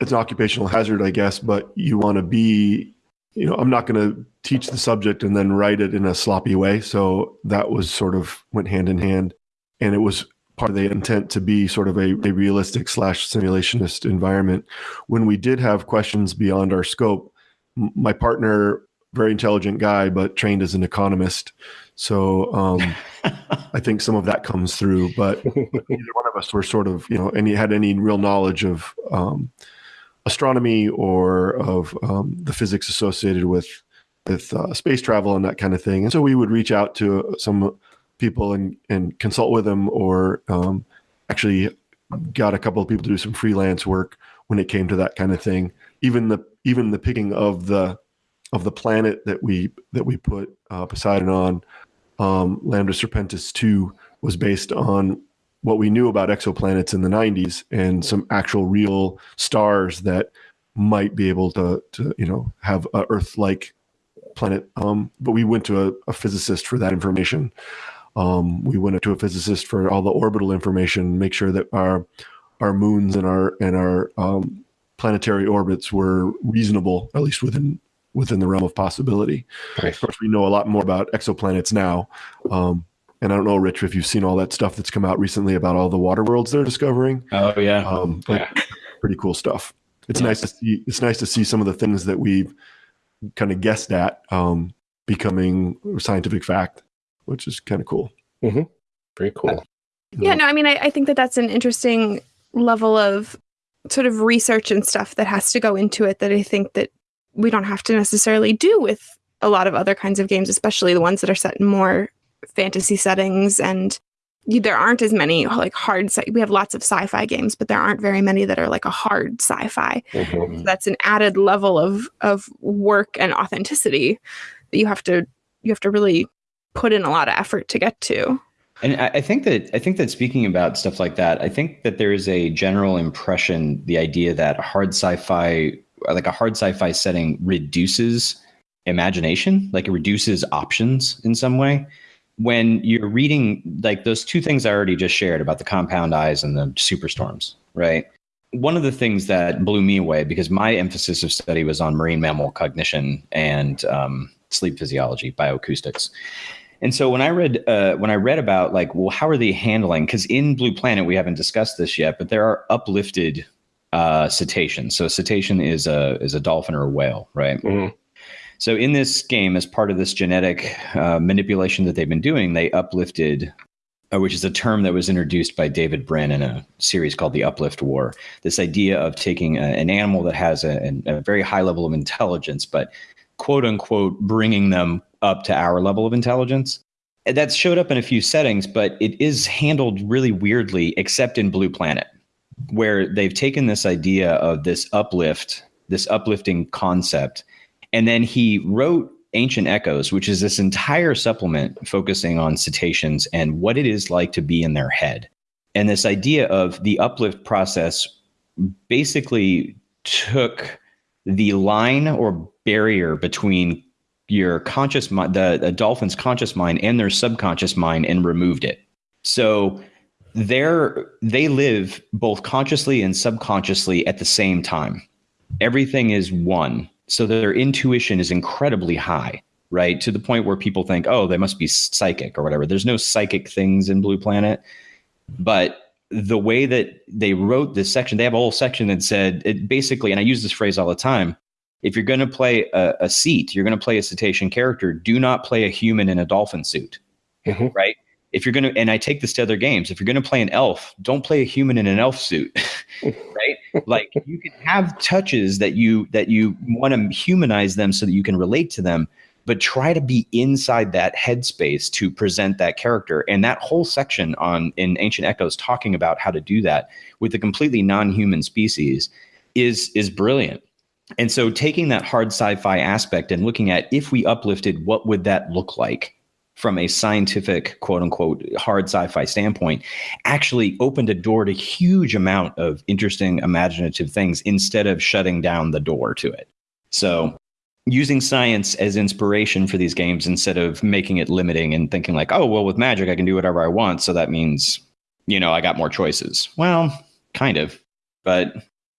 it's an occupational hazard, I guess. But you want to be, you know, I'm not going to teach the subject and then write it in a sloppy way. So that was sort of went hand in hand, and it was part of the intent to be sort of a, a realistic slash simulationist environment. When we did have questions beyond our scope, m- my partner, very intelligent guy, but trained as an economist. So um, I think some of that comes through, but neither one of us were sort of, you know, any had any real knowledge of um, astronomy or of um, the physics associated with with uh, space travel and that kind of thing. And so we would reach out to some people and and consult with them, or um, actually got a couple of people to do some freelance work when it came to that kind of thing. Even the even the picking of the of the planet that we that we put uh, Poseidon on, um, Lambda Serpentis two was based on what we knew about exoplanets in the 90s and some actual real stars that might be able to to you know have a Earth like planet. Um, but we went to a, a physicist for that information. Um, we went to a physicist for all the orbital information, make sure that our our moons and our and our um, planetary orbits were reasonable, at least within within the realm of possibility. Nice. Of course, we know a lot more about exoplanets now. Um, and I don't know, Rich, if you've seen all that stuff that's come out recently about all the water worlds they're discovering. Oh yeah. Um, like, Yeah. pretty cool stuff. It's Yeah. nice to see. It's nice to see some of the things that we've kind of guessed at um, becoming scientific fact, which is kind of cool. Very cool. yeah no i mean I, I think that that's an interesting level of sort of research and stuff that has to go into it that i think that we don't have to necessarily do with a lot of other kinds of games especially the ones that are set in more fantasy settings and you, there aren't as many like hard sci- we have lots of sci-fi games but there aren't very many that are like a hard sci-fi Mhm. that's an added level of of work and authenticity that you have to you have to really put in a lot of effort to get to And I, I think that I think that speaking about stuff like that, I think that there is a general impression, the idea that a hard sci-fi, like a hard sci-fi setting, reduces imagination, like it reduces options in some way. When you're reading like those two things I already just shared about the compound eyes and the superstorms, right? One of the things that blew me away because my emphasis of study was on marine mammal cognition and um, sleep physiology, bioacoustics. And so when I read uh, when I read about like, well, how are they handling? Because in Blue Planet we haven't discussed this yet, but there are uplifted uh, cetaceans. So a cetacean is a is a dolphin or a whale, right? Mhm. So in this game, as part of this genetic uh, manipulation that they've been doing, they uplifted, uh, which is a term that was introduced by David Brin in a series called the Uplift War. This idea of taking a, an animal that has a, a very high level of intelligence, but quote unquote bringing them up to our level of intelligence. That's showed up in a few settings, but it is handled really weirdly, except in Blue Planet, where they've taken this idea of this uplift, this uplifting concept, and then he wrote Ancient Echoes, which is this entire supplement focusing on cetaceans and what it is like to be in their head. And this idea of the uplift process basically took the line or barrier between your conscious mind, the, dolphin's conscious mind and their subconscious mind and removed it. So they're they live both consciously and subconsciously at the same time. Everything is one. So their intuition is incredibly high, right? To the point where people think, oh, they must be psychic or whatever. There's no psychic things in Blue Planet. But the way that they wrote this section, they have a whole section that said it basically, and I use this phrase all the time. If you're going to play a, a seat, you're going to play a cetacean character. Do not play a human in a dolphin suit, Mhm. right? If you're going to, and I take this to other games. If you're going to play an elf, don't play a human in an elf suit, right? Like you can have touches that you that you want to humanize them so that you can relate to them, but try to be inside that headspace to present that character. And that whole section on in Ancient Echoes talking about how to do that with a completely non-human species is is brilliant. And so taking that hard sci-fi aspect and looking at if we uplifted, what would that look like from a scientific quote unquote hard sci-fi standpoint actually opened a door to huge amount of interesting imaginative things instead of shutting down the door to it. So using science as inspiration for these games instead of making it limiting and thinking like, oh, well, with magic, I can do whatever I want. So that means, you know, I got more choices. Well, kind of, but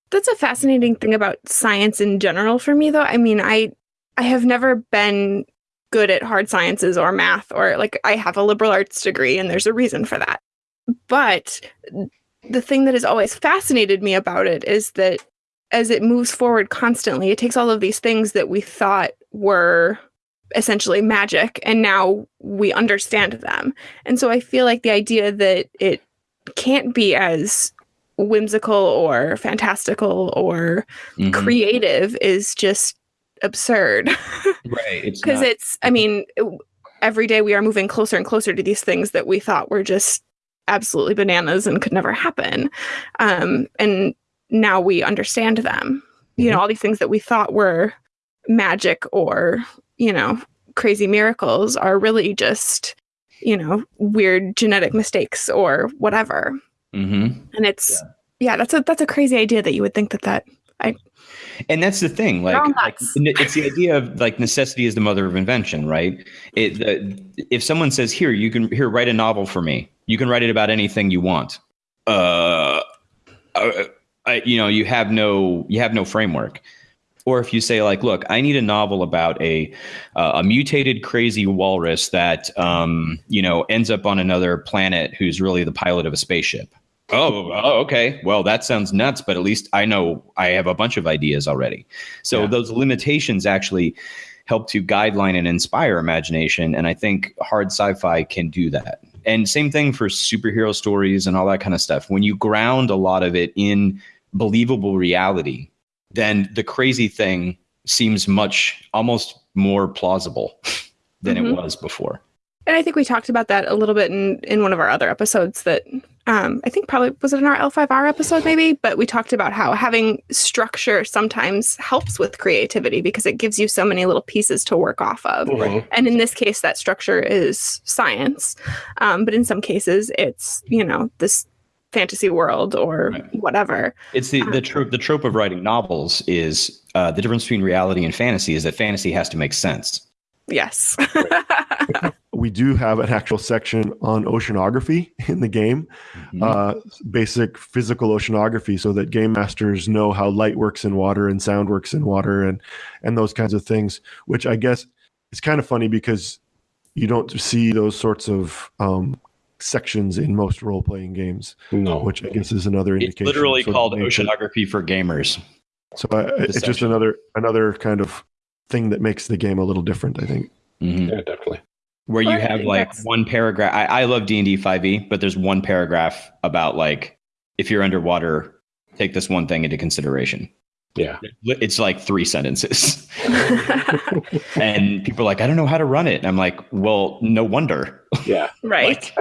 That's a fascinating thing about science in general for me though. I mean, I I have never been good at hard sciences or math or like I have a liberal arts degree and there's a reason for that. But the thing that has always fascinated me about it is that as it moves forward constantly, it takes all of these things that we thought were essentially magic and now we understand them. And so I feel like the idea that it can't be as whimsical or fantastical or mhm. creative is just absurd right. Because not- it's i mean every day we are moving closer and closer to these things that we thought were just absolutely bananas and could never happen um, and now we understand them you know all these things that we thought were magic or you know crazy miracles are really just you know weird genetic mistakes or whatever Mhm. and it's yeah. that's a that's a crazy idea that you would think that that and that's the thing like, like, it's the idea of like necessity is the mother of invention right? It the, if someone says here you can here write a novel for me. You can write it about anything you want. Uh, uh I, you know you have no you have no framework. Or if you say like look i need a novel about a uh, a mutated crazy walrus that um you know ends up on another planet who's really the pilot of a spaceship Oh, oh, okay. Well, that sounds nuts, but at least I know I have a bunch of ideas already. So Yeah. those limitations actually help to guideline and inspire imagination. And I think hard sci fi can do that. And same thing for superhero stories and all that kind of stuff. When you ground a lot of it in believable reality, then the crazy thing seems much almost more plausible than it Mhm. was before. And I think we talked about that a little bit in, in one of our other episodes that um, I think probably was it in our L5R episode maybe, but we talked about how having structure sometimes helps with creativity because it gives you so many little pieces to work off of. Mhm. And in this case, that structure is science. Um, but in some cases, it's, you know, this fantasy world or Right. whatever. It's the the trope. The trope of writing novels is uh, the difference between reality and fantasy is that fantasy has to make sense. Yes. We do have an actual section on oceanography in the game, Mhm. uh, basic physical oceanography, so that game masters know how light works in water and sound works in water, and and those kinds of things. Which I guess is kind of funny because you don't see those sorts of um, sections in most role playing games, No. which I guess is another it's indication. literally sort of called oceanography for gamers. So I, it's just another another kind of thing that makes the game a little different. I think. Mhm. Yeah, definitely. Where you Well, I have like that's- one paragraph. I, I love D and D five e, but there's one paragraph about like if you're underwater, take this one thing into consideration. Yeah. It's like three sentences, and people are like, I don't know how to run it. And I'm like, well, no wonder. Yeah. right.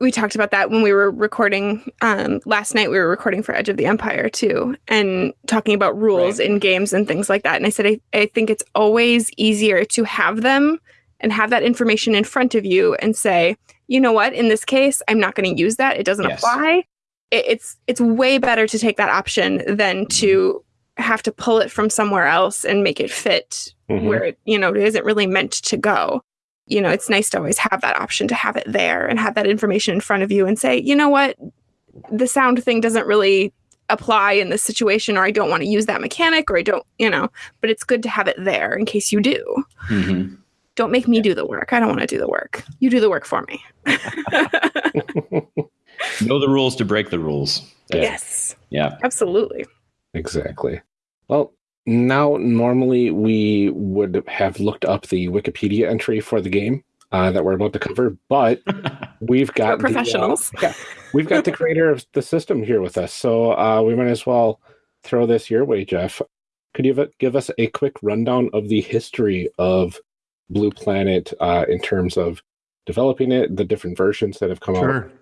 we talked about that when we were recording um, last night. We were recording for Edge of the Empire too, and talking about rules Right. in games and things like that. And I said, I, I think it's always easier to have them and have that information in front of you and say, you know what, in this case, I'm not going to use that. It doesn't Yes. apply. It, it's it's way better to take that option than to have to pull it from somewhere else and make it fit Mhm. where it you know it isn't really meant to go you know it's nice to always have that option to have it there and have that information in front of you and say you know what the sound thing doesn't really apply in this situation or i don't want to use that mechanic or i don't you know but it's good to have it there in case you do Mhm. Don't make me do the work i don't want to do the work you do the work for me Know the rules to break the rules. yes Yeah. absolutely Exactly. Well, now normally we would have looked up the Wikipedia entry for the game uh, that we're about to cover, but we've got We're the, uh, professionals. yeah, we've got the creator of the system here with us, so uh, we might as well throw this your way, Jeff. Could you give- give us a quick rundown of the history of Blue Planet uh, in terms of developing it, the different versions that have come out? Sure,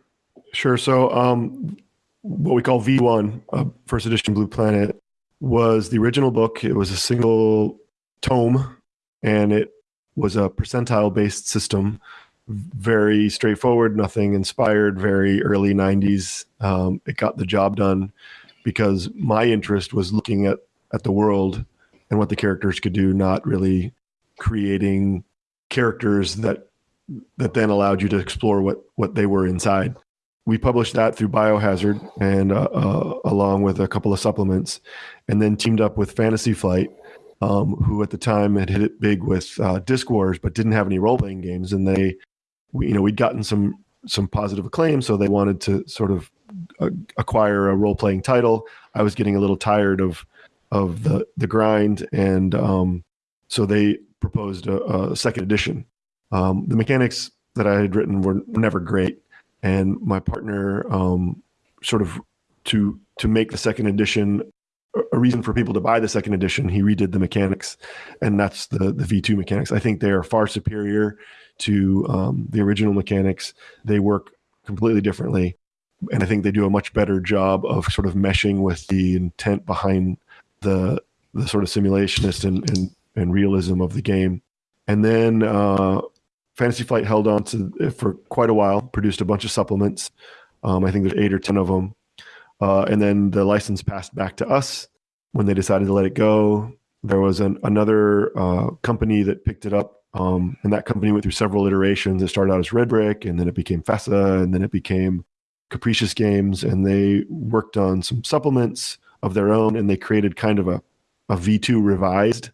sure. So, um, what we call V1, uh, first edition Blue Planet, was the original book. It was a single tome, and it was a percentile-based system. Very straightforward, nothing inspired. Very early '90s. Um, it got the job done because my interest was looking at at the world and what the characters could do, not really creating characters that that then allowed you to explore what what they were inside. We published that through Biohazard and uh, uh, along with a couple of supplements, and then teamed up with Fantasy Flight, um, who at the time had hit it big with uh, Diskwars, but didn't have any role playing games, and they, we, you know, we'd gotten some some positive acclaim, so they wanted to sort of uh, acquire a role playing title. I was getting a little tired of of the the grind, and um, so they proposed a, a second edition. Um, the mechanics that I had written were never great, and my partner um, sort of to to make the second edition a- reason for people to buy the second edition. He redid the mechanics, and that's the the V two mechanics. I think they are far superior to um, the original mechanics. They work completely differently, and I think they do a much better job of sort of meshing with the intent behind the the sort of simulationist and and, and realism of the game. And then uh, Fantasy Flight held on to it for quite a while, produced a bunch of supplements. Um, I think there's eight or ten of them. Uh, and then the license passed back to us when they decided to let it go. There was an, another uh, company that picked it up, um, and that company went through several iterations. It started out as Red Brick, and then it became FASA, and then it became Capricious Games, and they worked on some supplements of their own, and they created kind of a, a V2 revised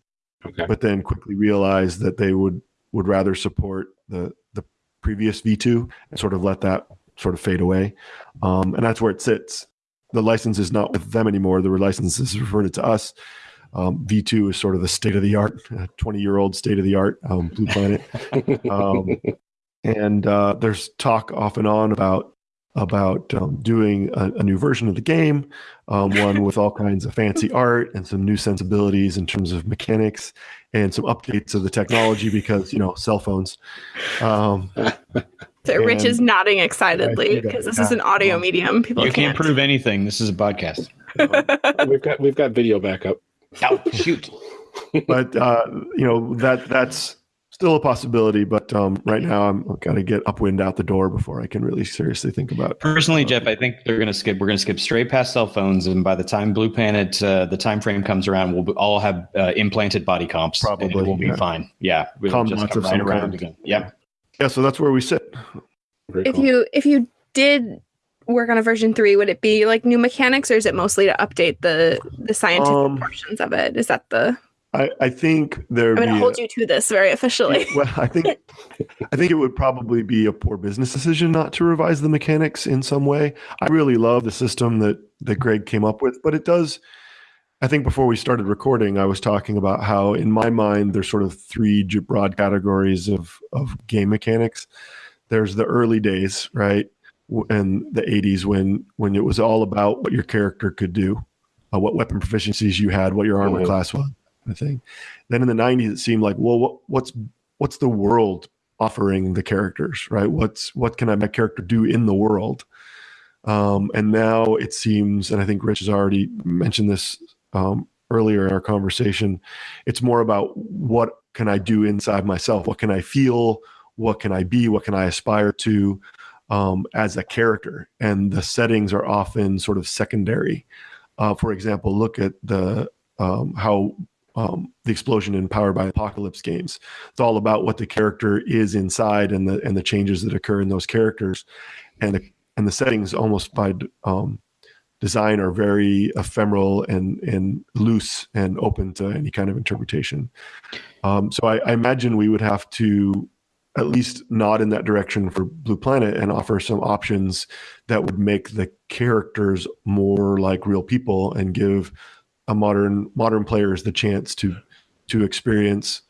Okay. but then quickly realized that they would would rather support the the previous V2 and sort of let that sort of fade away. Um, and that's where it sits. The license is not with them anymore. The license is reverted to us. Um, V2 is sort of the state of the art, 20 year old state of the art um, Blue Planet. Um, and uh, there's talk off and on about about um, doing a, a new version of the game, um, one with all kinds of fancy art and some new sensibilities in terms of mechanics and some updates of the technology because you know cell phones. Um, So Rich is nodding excitedly because this is an audio yeah. medium. People You can't can't. prove anything. This is a podcast. we've got we've got video backup. Oh, shoot. but uh, you know that that's still a possibility, but um, right now I'm got to get upwind out the door before I can really seriously think about. Personally, Jeff, I think they're going to skip. We're going to skip straight past cell phones, and by the time Blue Planet, uh, the time frame comes around, we'll all have uh, implanted body comps. Probably, and it will be yeah. fine. Yeah, we'll Com just come of right around kind. again. Yep. Yeah, so that's where we sit. Very If cool. you if you did work on a version three, would it be like new mechanics, or is it mostly to update the the scientific Um, portions of it? Is that the? I, I think there. I'm going to hold you to this very officially. well, I think I think it would probably be a poor business decision not to revise the mechanics in some way. I really love the system that that Greg came up with, but it does. I think before we started recording, I was talking about how, in my mind, there's sort of three broad categories of of game mechanics. There's the early days, right, and the '80s when when it was all about what your character could do, uh, what weapon proficiencies you had, what your armor Mhm. class was, thing. Then in the '90s, it seemed like, well, what, what's what's the world offering the characters, right? What's what can I my character do in the world? Um, and now it seems, and I think Rich has already mentioned this um, earlier in our conversation. It's more about what can I do inside myself? What can I feel? What can I be? What can I aspire to um, as a character? And the settings are often sort of secondary. Uh, for example, look at the um, how um, the explosion in Powered by Apocalypse games. It's all about what the character is inside and the and the changes that occur in those characters, and the and the settings almost by um, design are very ephemeral and and loose and open to any kind of interpretation. Um, so I, I imagine we would have to at least nod in that direction for Blue Planet and offer some options that would make the characters more like real people and give a modern modern players the chance to to experience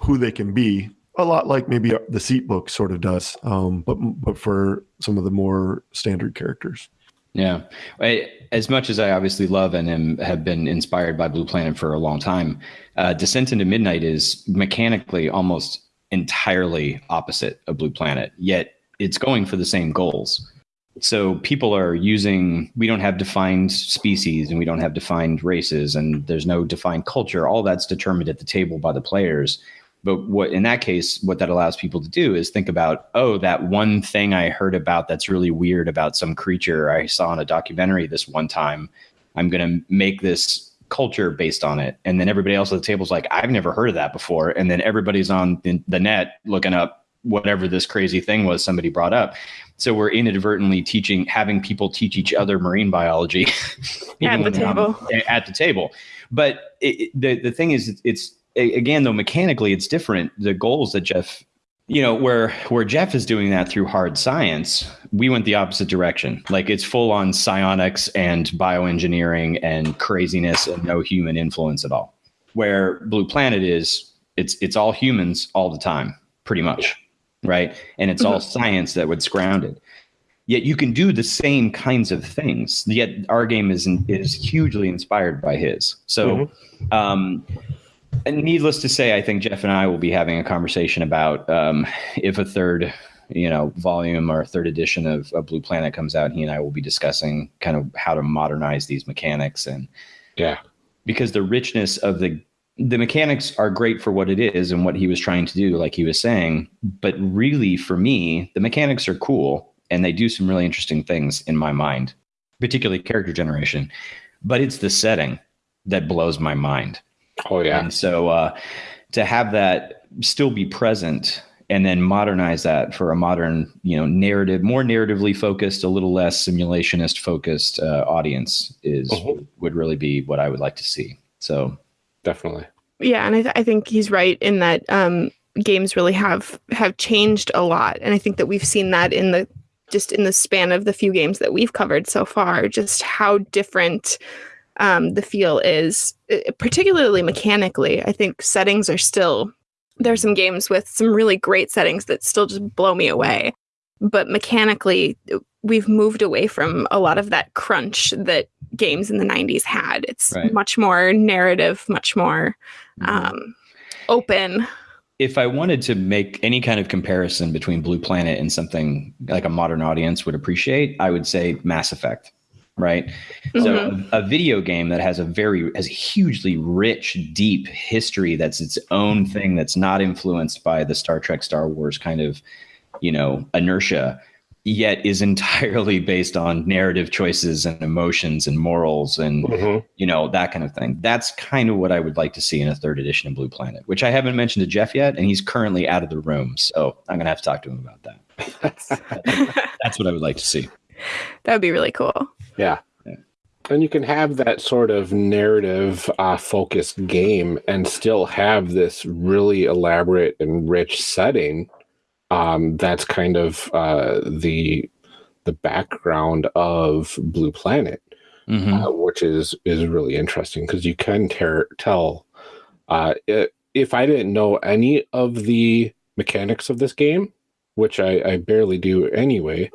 who they can be a lot like maybe the seat book sort of does um, but but for some of the more standard characters Yeah. I, as much as I obviously love and am, have been inspired by Blue Planet for a long time, uh, Descent into Midnight is mechanically almost entirely opposite of Blue Planet, yet it's going for the same goals. So people are using, we don't have defined species and we don't have defined races and there's no defined culture. All that's determined at the table by the players. But what in that case, what that allows people to do is think about, oh, that one thing I heard about that's really weird about some creature I saw in a documentary this one time. I'm going to make this culture based on it. And then everybody else at the table is like, I've never heard of that before. And then everybody's on the net looking up whatever this crazy thing was somebody brought up. So we're inadvertently teaching, having people teach each other marine biology At the when they're not- table. At the table. But it, it- the the thing is, it's again though mechanically it's different. The goals that Jeff, you know, where where Jeff is doing that through hard science, we went the opposite direction. Like it's full on psionics and bioengineering and craziness and no human influence at all. Where Blue Planet is, it's it's all humans all the time, pretty much, right? And it's all science that was grounded. Yet you can do the same kinds of things. Yet our game is is hugely inspired by his. So, um, and needless to say, I think Jeff and I will be having a conversation about um, if a third, you know, volume or third edition of, of Blue Planet comes out. He and I will be discussing kind of how to modernize these mechanics and Yeah. because the richness of the the mechanics are great for what it is and what he was trying to do like he was saying but really for me the mechanics are cool and they do some really interesting things in my mind particularly character generation but it's the setting that blows my mind Oh yeah. and so uh, to have that still be present and then modernize that for a modern, you know, narrative, more narratively focused, a little less simulationist focused uh, audience is Mhm. would really be what I would like to see. So Definitely. Yeah, and I, th- I think he's right in that um, games really have have changed a lot, and I think that we've seen that in the just in the span of the few games that we've covered so far, just how different um, the feel is, uh, particularly mechanically. I think settings are still there are some games with some really great settings that still just blow me away, but mechanically we've moved away from a lot of that crunch that games in the 90s had. It's Right. much more narrative, much more mm-hmm. um, open. if I wanted to make any kind of comparison between Blue Planet and something like a modern audience would appreciate, I would say Mass Effect. right? So a, a video game that has a very has a hugely rich, deep history that's its own thing that's not influenced by the Star Trek, Star Wars kind of, you know, inertia, yet is entirely based on narrative choices and emotions and morals and Mhm. you know that kind of thing. That's kind of what I would like to see in a third edition of Blue Planet, which I haven't mentioned to Jeff yet, and he's currently out of the room, so I'm gonna have to talk to him about that. That's what I would like to see. that would be really cool. Yeah. Yeah. And you can have that sort of narrative uh, focused game and still have this really elaborate and rich setting. Um, that's kind of uh, the the background of Blue Planet, Mhm. uh, which is is really interesting because you can ter- tell. Uh, i if I didn't know any of the mechanics of this game, which I, I barely do anyway,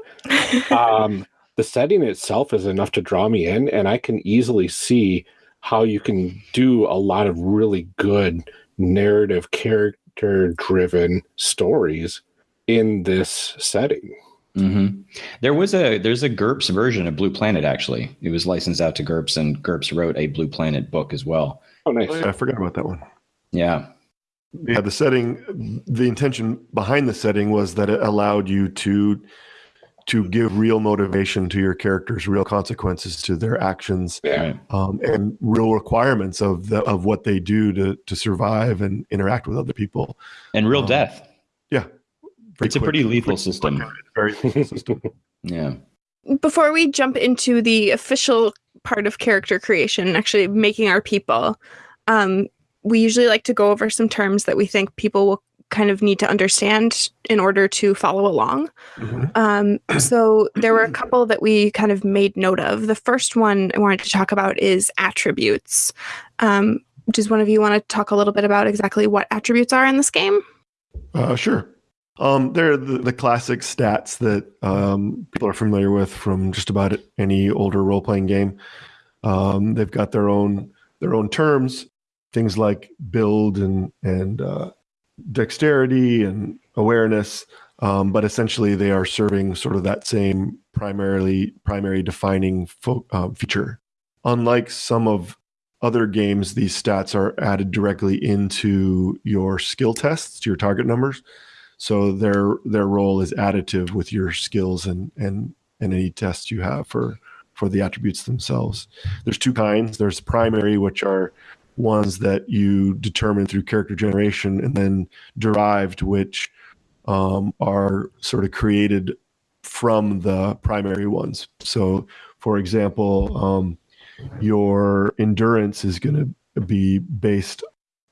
um, the setting itself is enough to draw me in, and I can easily see how you can do a lot of really good narrative, character driven stories in this setting. hmm There was a there's a GURPS version of Blue Planet actually. It was licensed out to GURPS, and GURPS wrote a Blue Planet book as well. Oh, nice. I forgot about that one. Yeah, Yeah, the setting, the intention behind the setting was that it allowed you to to give real motivation to your characters, real consequences to their actions, Yeah. um, and real requirements of the of what they do to to survive and interact with other people. and real Um, death. Yeah, Very It's a pretty lethal quick- system. Very lethal system. Yeah. Before we jump into the official part of character creation, actually making our people, um, we usually like to go over some terms that we think people will kind of need to understand in order to follow along. Mhm. Um, so there were a couple that we kind of made note of. The first one I wanted to talk about is attributes. Um, does one of you want to talk a little bit about exactly what attributes are in this game? Uh, sure. Um, they're the, the classic stats that um, people are familiar with from just about any older role playing game. Um, they've got their own their own terms, things like build and and uh, dexterity and awareness. Um, but essentially, they are serving sort of that same primarily primary defining fo- uh, feature. Unlike some of other games, these stats are added directly into your skill tests, to your target numbers. So their their role is additive with your skills and and and any tests you have for for the attributes themselves. There's two kinds. There's primary, which are ones that you determine through character generation, and then derived, which um, are sort of created from the primary ones. So, for example, um, your endurance is going to be based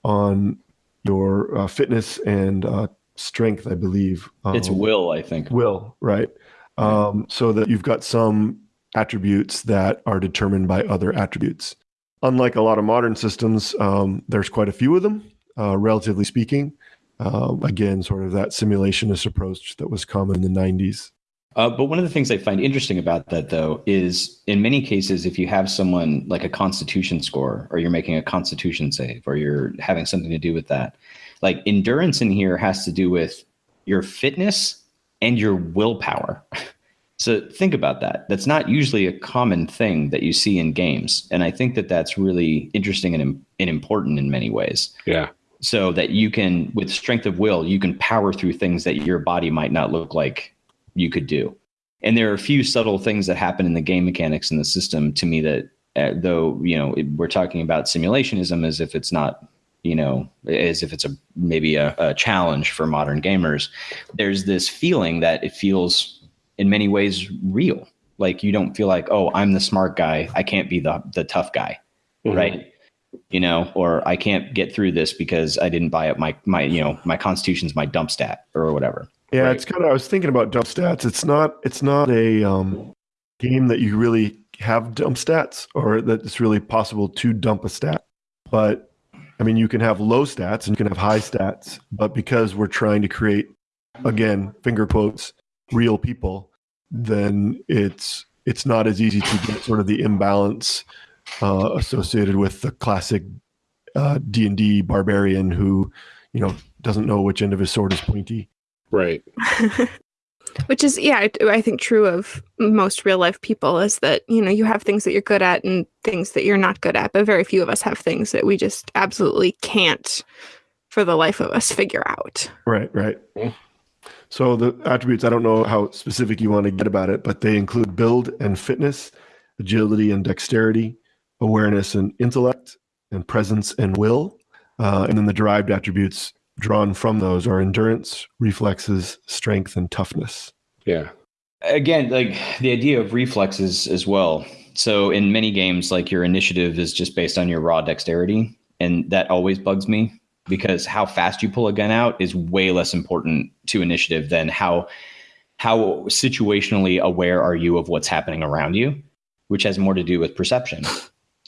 on your uh, fitness and uh, strength, I believe. It's Um, will, I think. will, right? Um, so that you've got some attributes that are determined by other attributes. Unlike a lot of modern systems, um, there's quite a few of them, uh, relatively speaking. Um, again, sort of that simulationist approach that was common in the 90s. Uh, but one of the things I find interesting about that, though, is in many cases, if you have someone like a constitution score, or you're making a constitution save, or you're having something to do with that, like endurance in here has to do with your fitness and your willpower. so think about that. That's not usually a common thing that you see in games. And I think that that's really interesting and, and important in many ways Yeah. so that you can with strength of will you can power through things that your body might not look like you could do and there are a few subtle things that happen in the game mechanics in the system to me that uh, though you know it, we're talking about simulationism as if it's not you know as if it's a maybe a, a challenge for modern gamers there's this feeling that it feels in many ways real like you don't feel like oh i'm the smart guy i can't be the the tough guy Mhm. right you know or i can't get through this because i didn't buy up my my you know my constitution's my dump stat or whatever Yeah, Right. it's kind of. I was thinking about dump stats. It's not. It's not a um, game that you really have dump stats, or that it's really possible to dump a stat. But I mean, you can have low stats and you can have high stats. But because we're trying to create, again, finger quotes, real people, then it's it's not as easy to get sort of the imbalance uh, associated with the classic uh, D and D barbarian who, you know, doesn't know which end of his sword is pointy. Right. Which is, yeah, I, I think true of most real life people is that, you know, you have things that you're good at and things that you're not good at, but very few of us have things that we just absolutely can't for the life of us figure out. Right, right. So the attributes, I don't know how specific you want to get about it, but they include build and fitness, agility and dexterity, awareness and intellect, and presence and will. Uh, and then the derived attributes drawn from those are endurance, reflexes, strength, and toughness. Yeah. Again, like the idea of reflexes as well. So in many games, like your initiative is just based on your raw dexterity. And that always bugs me because how fast you pull a gun out is way less important to initiative than how how situationally aware are you of what's happening around you, which has more to do with perception.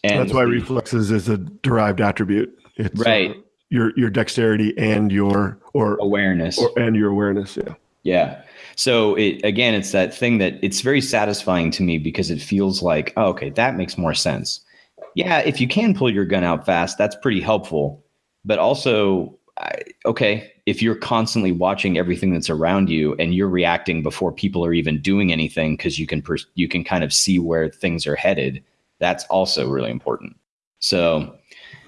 And that's why reflexes is a derived attribute. It's uh, right. Uh, your your dexterity and your or awareness or, and your awareness. Yeah. Yeah. So it again, it's that thing that it's very satisfying to me because it feels like, oh, okay, that makes more sense. Yeah, if you can pull your gun out fast, that's pretty helpful. But also, I, okay, if you're constantly watching everything that's around you and you're reacting before people are even doing anything because you can pers- you can kind of see where things are headed, that's also really important. So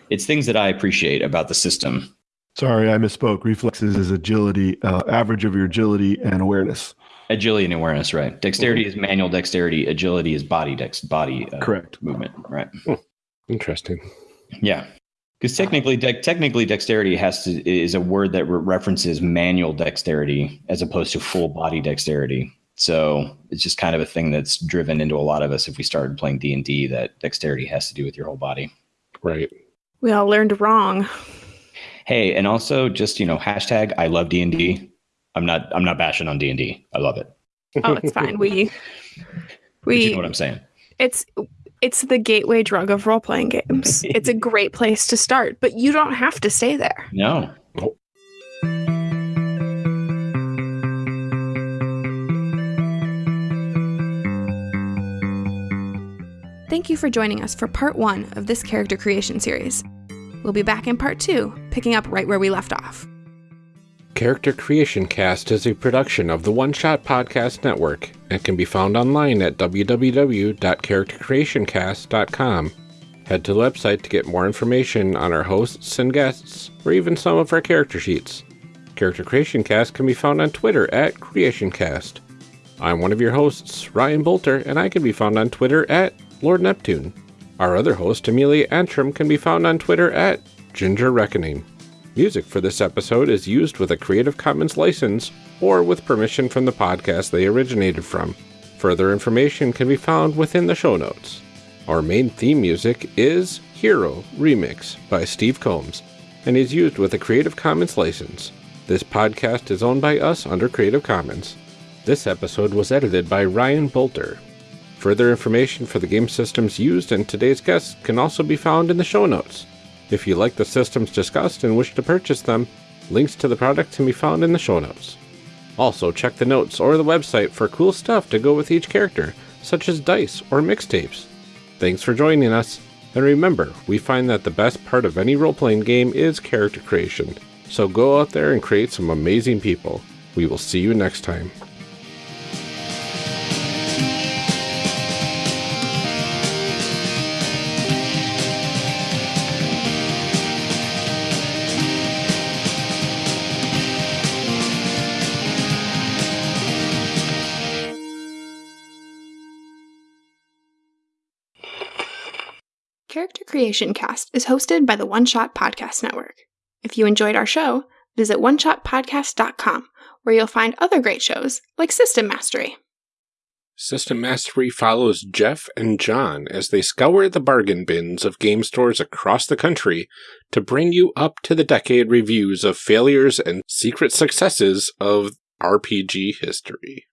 it's things that I appreciate about the system. Sorry, I misspoke. Reflexes is agility, uh, average of your agility and awareness. Agility and awareness, right? Dexterity is manual dexterity. Agility is body dex body uh, correct movement, right? Hmm. Interesting. Yeah, because technically, de- technically, dexterity has to is a word that re- references manual dexterity as opposed to full body dexterity. So it's just kind of a thing that's driven into a lot of us if we started playing D and D that dexterity has to do with your whole body. Right. We all learned wrong. Hey, and also just you know hashtag I love D and D. I'm not I'm not bashing on D and D. I love it. Oh, it's fine. We we you know what I'm saying. It's it's the gateway drug of role playing games. it's a great place to start, but you don't have to stay there. No. Thank you for joining us for part one of this character creation series. We'll be back in part two, picking up right where we left off. Character Creation Cast is a production of the One Shot Podcast Network and can be found online at www.charactercreationcast.com. Head to the website to get more information on our hosts and guests, or even some of our character sheets. Character Creation Cast can be found on Twitter at CreationCast. I'm one of your hosts, Ryan Boelter, and I can be found on Twitter at Lord Neptune. Our other host, Amelia Antrim, can be found on Twitter at Ginger Reckoning. Music for this episode is used with a Creative Commons license or with permission from the podcast they originated from. Further information can be found within the show notes. Our main theme music is Hero Remix by Steve Combs and is used with a Creative Commons license. This podcast is owned by us under Creative Commons. This episode was edited by Ryan Boelter. Further information for the game systems used and today's guests can also be found in the show notes. If you like the systems discussed and wish to purchase them, links to the products can be found in the show notes. Also, check the notes or the website for cool stuff to go with each character, such as dice or mixtapes. Thanks for joining us, and remember, we find that the best part of any role playing game is character creation. So go out there and create some amazing people. We will see you next time. Creation Cast is hosted by the One Shot Podcast Network. If you enjoyed our show, visit oneshotpodcast.com, where you'll find other great shows like System Mastery. System Mastery follows Jeff and John as they scour the bargain bins of game stores across the country to bring you up to the decade reviews of failures and secret successes of RPG history.